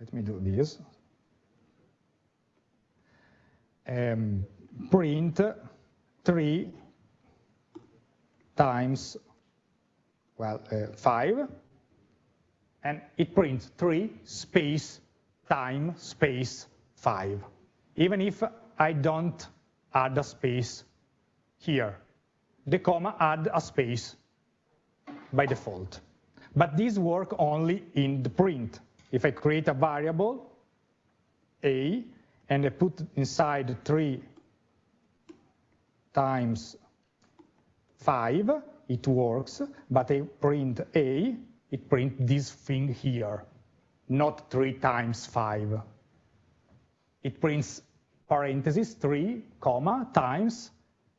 [SPEAKER 1] let me do this. Um, print 3 times, well, uh, 5, and it prints 3 space time space 5, even if I don't add a space here. The comma add a space by default. But these work only in the print. If I create a variable, a, and I put inside 3 times 5, it works, but I print a, it prints this thing here, not 3 times 5. It prints parentheses 3, comma, times,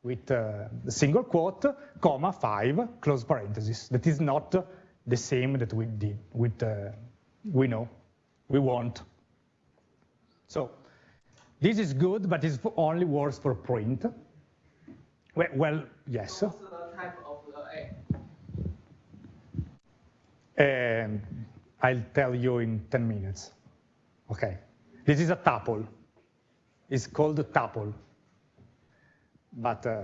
[SPEAKER 1] with uh, the single quote, comma, 5, close parentheses. That is not the same that we did with, uh, we know, we want. So this is good, but it only works for print. Well, well yes.
[SPEAKER 2] What's the type of the
[SPEAKER 1] A? Um, I'll tell you in 10 minutes. Okay. This is a tuple. It's called a tuple. But uh,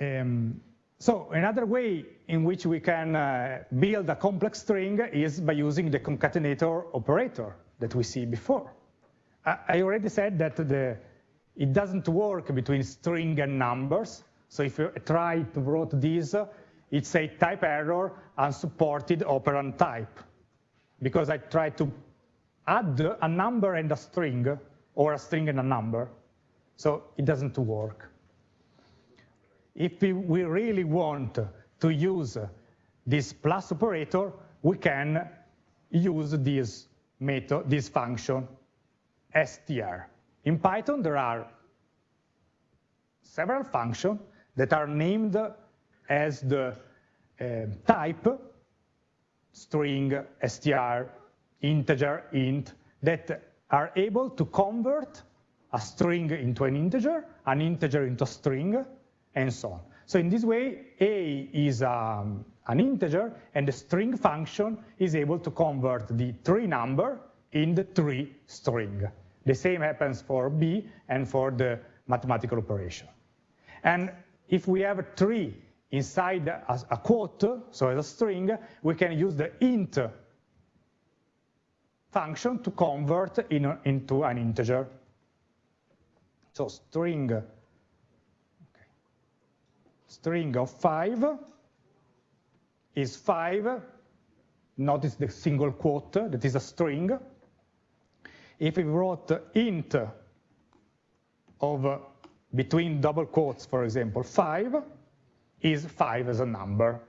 [SPEAKER 1] um, so another way in which we can uh, build a complex string is by using the concatenator operator that we see before. I already said that the, it doesn't work between string and numbers. So if you try to write this, it's a type error unsupported operand type. Because I try to add a number and a string, or a string and a number. So it doesn't work. If we really want to use this plus operator, we can use this method, this function, str. In Python, there are several functions that are named as the uh, type, string, str, integer, int, that are able to convert a string into an integer, an integer into a string, and so on. So in this way, a is um, an integer, and the string function is able to convert the three number in the three string. The same happens for b and for the mathematical operation. And if we have a tree inside a, a quote, so as a string, we can use the int function to convert in, into an integer. So string string of 5 is 5. Notice the single quote, that is a string. If we wrote int of between double quotes, for example, 5, is 5 as a number.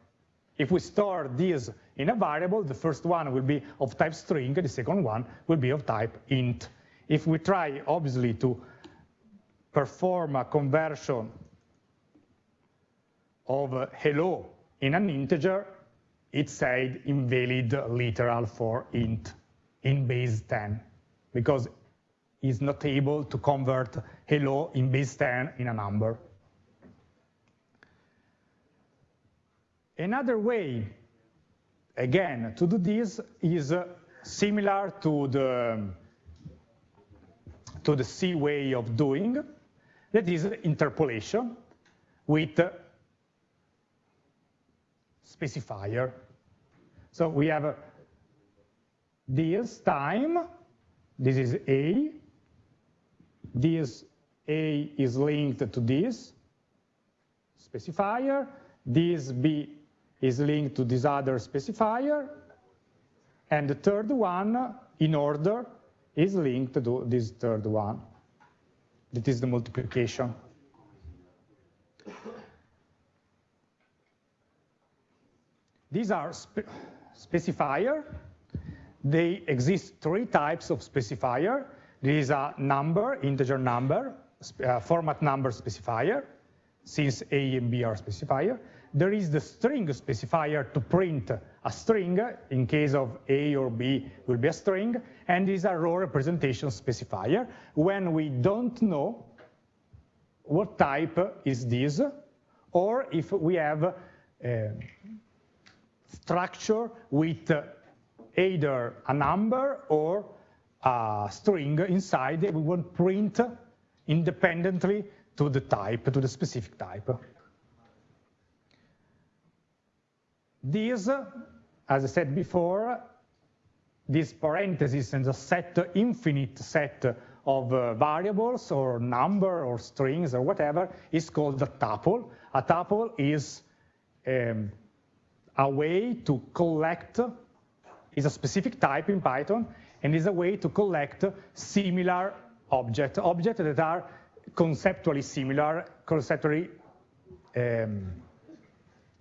[SPEAKER 1] If we store this in a variable, the first one will be of type string, the second one will be of type int. If we try, obviously, to perform a conversion of hello in an integer, it said invalid literal for int in base 10 because it's not able to convert hello in base 10 in a number. Another way, again, to do this is similar to the, to the C way of doing, that is interpolation with specifier. So we have this time, this is A, this A is linked to this specifier, this B is linked to this other specifier, and the third one, in order, is linked to this third one. That is the multiplication. These are spe specifier. They exist three types of specifier. There is a number, integer number, uh, format number specifier, since A and B are specifier. There is the string specifier to print a string, in case of A or B will be a string, and is a raw representation specifier when we don't know what type is this, or if we have uh, structure with either a number or a string inside we want print independently to the type, to the specific type. These, as I said before, this parenthesis and the set, infinite set of uh, variables or number or strings or whatever is called a tuple. A tuple is um, a way to collect, is a specific type in Python, and is a way to collect similar objects, objects that are conceptually similar, conceptually um,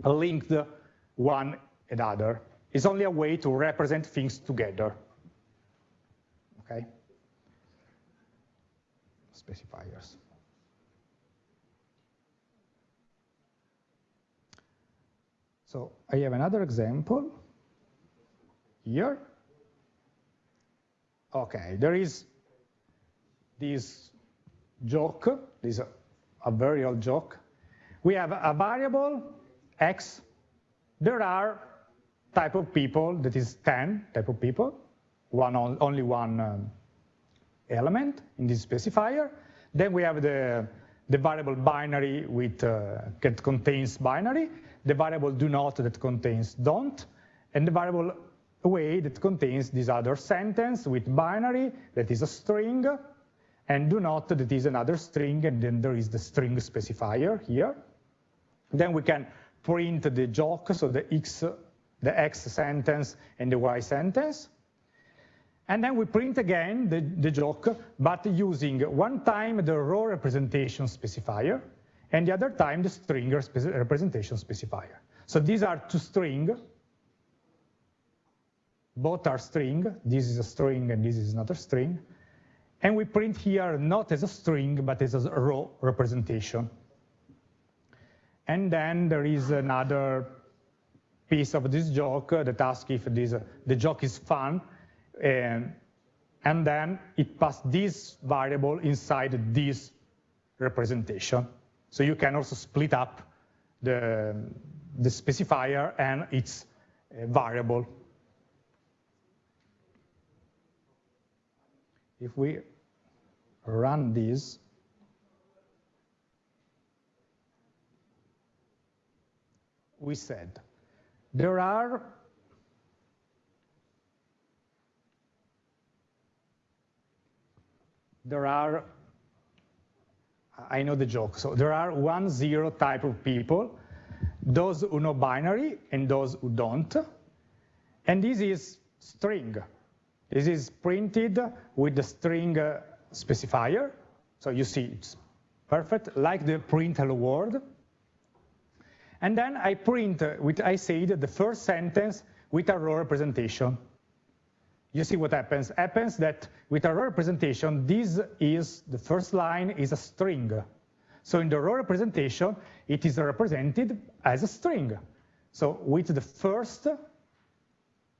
[SPEAKER 1] linked one another. It's only a way to represent things together. Okay? Specifiers. So I have another example here. Okay, there is this joke, this is a, a very old joke. We have a variable x. There are type of people that is 10 type of people, one only one um, element in this specifier. Then we have the, the variable binary with, uh, that contains binary, the variable do not that contains don't, and the variable way that contains this other sentence with binary that is a string, and do not that is another string, and then there is the string specifier here. Then we can print the joke, so the x, the x sentence and the y sentence. And then we print again the, the joke, but using one time the raw representation specifier, and the other time the string representation specifier. So these are two string. Both are string. This is a string and this is not a string. And we print here not as a string, but as a raw representation. And then there is another piece of this joke uh, that asks if this, uh, the joke is fun. And, and then it passes this variable inside this representation. So you can also split up the, the specifier and its uh, variable. If we run this, we said there are there are I know the joke. So there are one zero type of people, those who know binary and those who don't. And this is string. This is printed with the string uh, specifier. So you see it's perfect, like the print hello world. And then I print, uh, with I said, the first sentence with a raw representation you see what happens. Happens that with a raw representation, this is, the first line is a string. So in the raw representation, it is represented as a string. So with the first,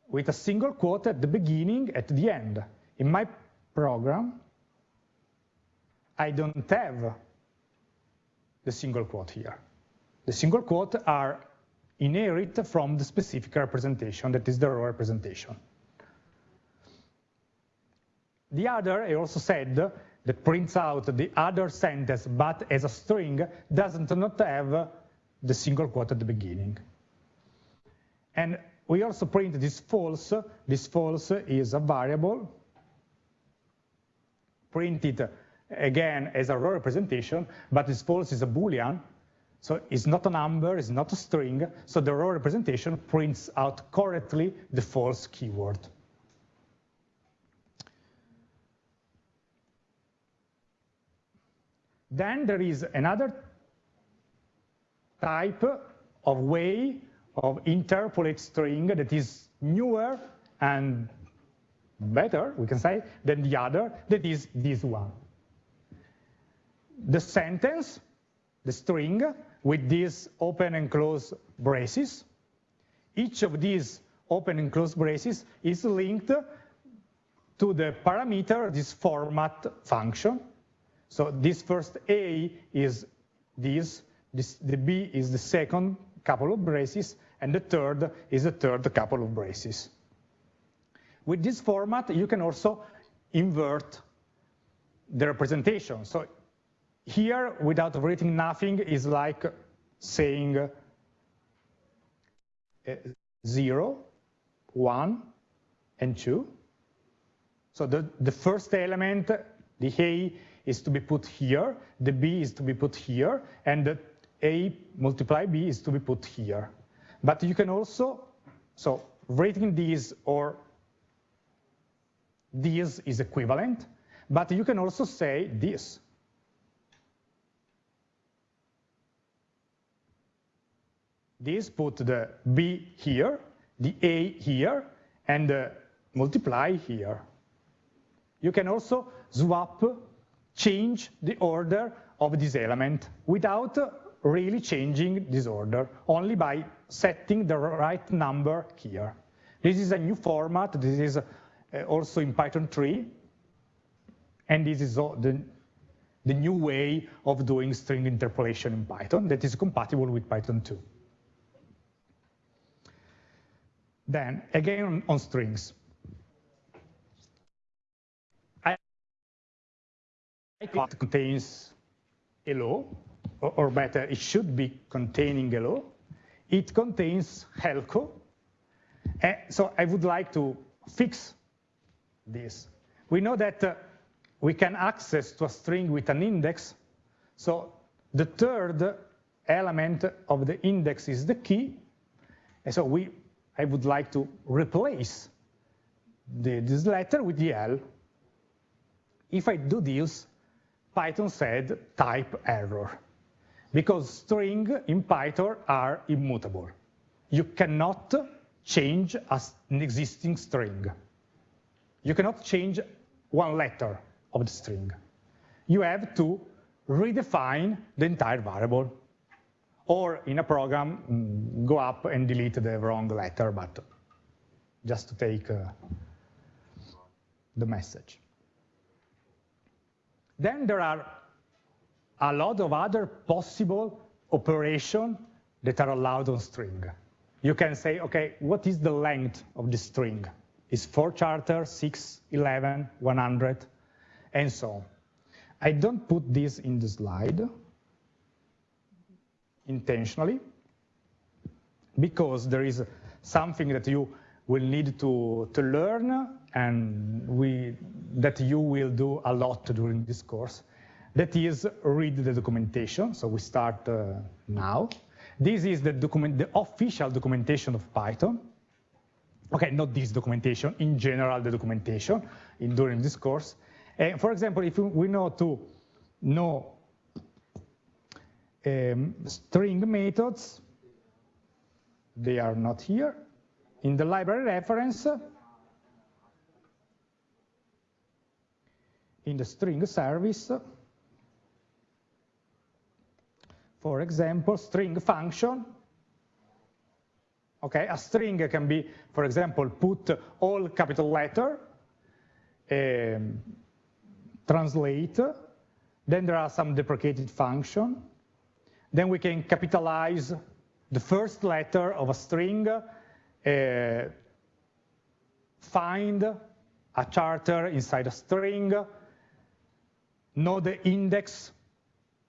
[SPEAKER 1] with a single quote at the beginning, at the end. In my program, I don't have the single quote here. The single quote are inherit from the specific representation, that is the raw representation. The other, I also said, that prints out the other sentence, but as a string, doesn't not have the single quote at the beginning. And we also print this false. This false is a variable printed again as a row representation, but this false is a boolean, so it's not a number, it's not a string, so the raw representation prints out correctly the false keyword. Then there is another type of way of interpolate string that is newer and better, we can say, than the other, that is this one. The sentence, the string, with these open and close braces, each of these open and close braces is linked to the parameter, this format function, so this first A is this, this, the B is the second couple of braces, and the third is the third couple of braces. With this format, you can also invert the representation. So here, without writing nothing, is like saying uh, 0, 1, and 2. So the, the first element, the A, is to be put here, the B is to be put here, and the A multiply B is to be put here. But you can also, so writing these or this is equivalent, but you can also say this. This put the B here, the A here, and the multiply here. You can also swap, change the order of this element without really changing this order, only by setting the right number here. This is a new format. This is uh, also in Python 3. And this is the, the new way of doing string interpolation in Python that is compatible with Python 2. Then, again on, strings. It contains hello, or, better, it should be containing hello. It contains helco. So I would like to fix this. We know that uh, we can access to a string with an index. So the third element of the index is the key. And so we, I would like to replace the, this letter with the L. If I do this, Python said type error. Because string in Python are immutable. You cannot change an existing string. You cannot change one letter of the string. You have to redefine the entire variable. Or in a program, go up and delete the wrong letter, but just to take uh, the message. Then there are a lot of other possible operations that are allowed on string. You can say, okay, what is the length of the string? is 4 charter, 6, 11, 100, and so on. I don't put this in the slide intentionally because there is something that you will need to, to learn and we, that you will do a lot during this course. That is read the documentation. So we start uh, now. This is the, document, the official documentation of Python. Okay, not this documentation, in general the documentation in, during this course. And for example, if we know to know um, string methods, they are not here. In the library reference, in the string service, for example, string function, Okay, a string can be, for example, put all capital letter, um, translate, then there are some deprecated function, then we can capitalize the first letter of a string, uh, find a charter inside a string, know the index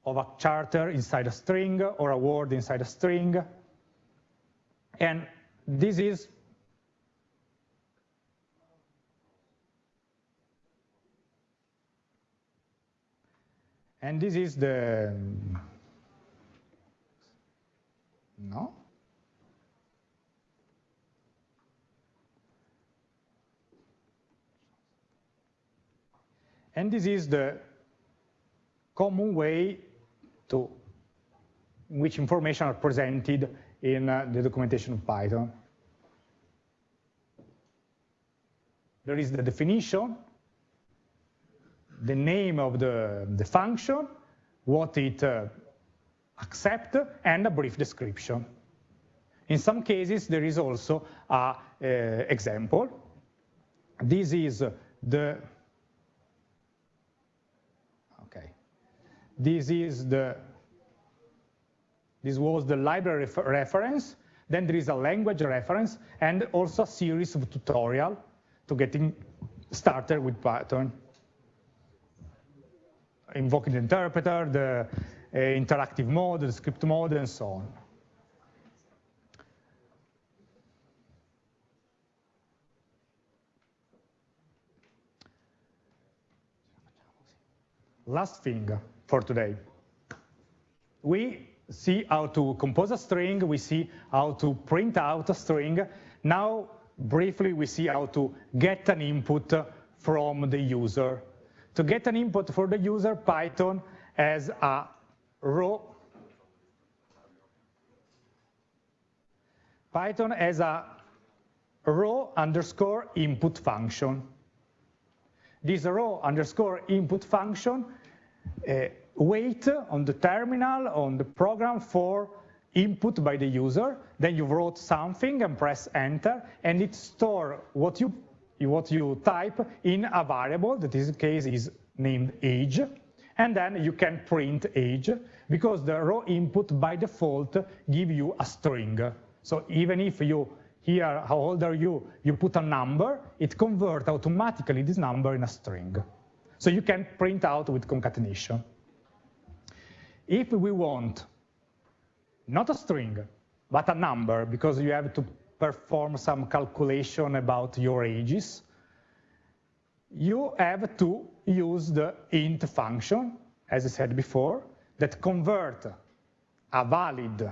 [SPEAKER 1] of a charter inside a string or a word inside a string, and this is and this is the no and this is the common way to which information are presented in uh, the documentation of Python. There is the definition, the name of the, the function, what it uh, accepts, and a brief description. In some cases, there is also an uh, example. This is the, okay, this is the this was the library reference. Then there is a language reference and also a series of tutorial to getting started with Python. Invoking the interpreter, the Eh, interactive mode, the script mode, and so on. Last thing for today. We see how to compose a string, we see how to print out a string. Now, briefly, we see how to get an input from the user. To get an input for the user, Python has a row. Python has a raw underscore input function. This raw underscore input function uh, wait on the terminal, on the program for input by the user. Then you wrote something and press enter, and it store what you what you type in a variable that in this case is named age. And then you can print age because the raw input by default give you a string. So even if you here, how old are you, you put a number, it converts automatically this number in a string. So you can print out with concatenation. If we want not a string, but a number, because you have to perform some calculation about your ages, you have to use the int function, as I said before, that convert a valid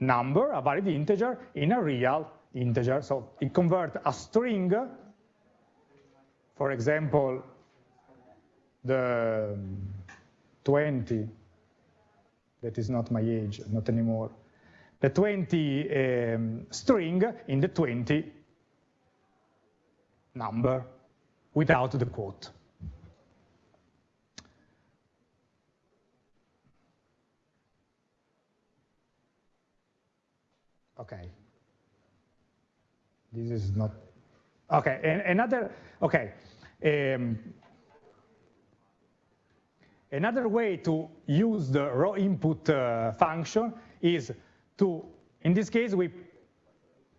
[SPEAKER 1] number, a valid integer, in a real integer. So it converts a string, for example, the 20, that is not my age, not anymore, the 20 um, string in the 20 number without the quote. Okay. This is not, okay, another, okay. Um, another way to use the raw input uh, function is to, in this case, we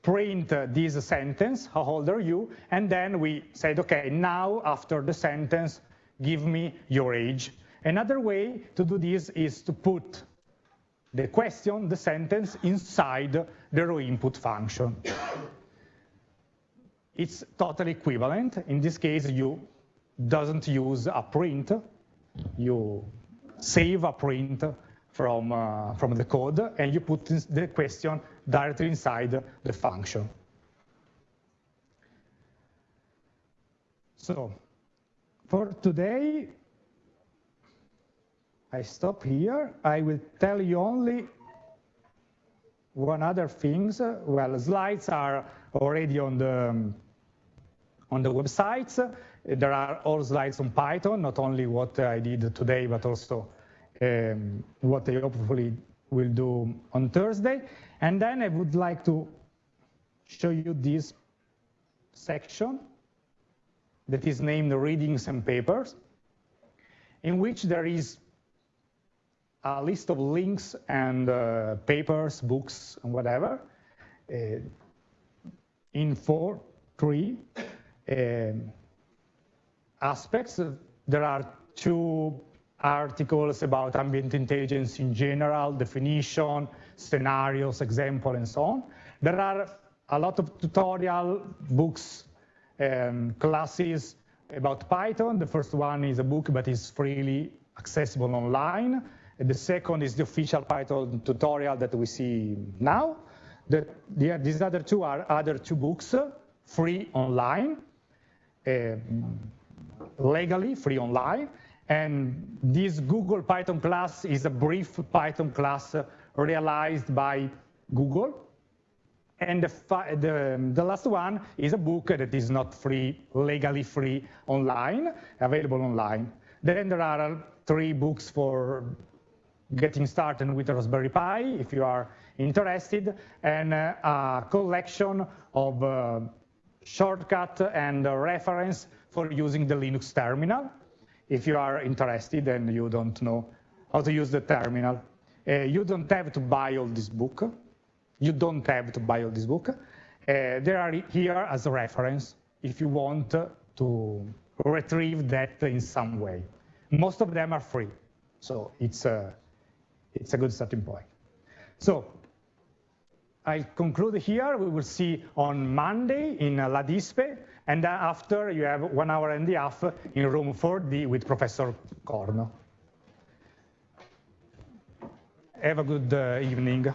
[SPEAKER 1] print this sentence, how old are you? And then we said, okay, now after the sentence, give me your age. Another way to do this is to put the question, the sentence, inside the raw input function. it's totally equivalent. In this case, you doesn't use a print. You save a print from, uh, from the code, and you put the question directly inside the function. So for today, I stop here. I will tell you only one other things. Well, slides are already on the on the websites. There are all slides on Python, not only what I did today, but also um, what I hopefully will do on Thursday. And then I would like to show you this section that is named Readings and Papers, in which there is a list of links and uh, papers, books, and whatever, uh, in four, three um, aspects. There are two articles about ambient intelligence in general, definition, scenarios, example, and so on. There are a lot of tutorial books and classes about Python. The first one is a book, but is freely accessible online. And the second is the official Python tutorial that we see now. The, the, these other two are other two books, free online, uh, legally free online. And this Google Python class is a brief Python class realized by Google. And the, the, the, last one is a book that is not free, legally free online, available online. Then there are three books for getting started with Raspberry Pi, if you are interested, and uh, a collection of uh, shortcut and reference for using the Linux terminal, if you are interested and you don't know how to use the terminal. Uh, you don't have to buy all this book. You don't have to buy all this book. Uh, they are here as a reference if you want to retrieve that in some way. Most of them are free, so it's a, it's a good starting point. So I conclude here. We will see on Monday in LADISPE, and after you have one hour and a half in room 4D with Professor Corno. Have a good uh, evening.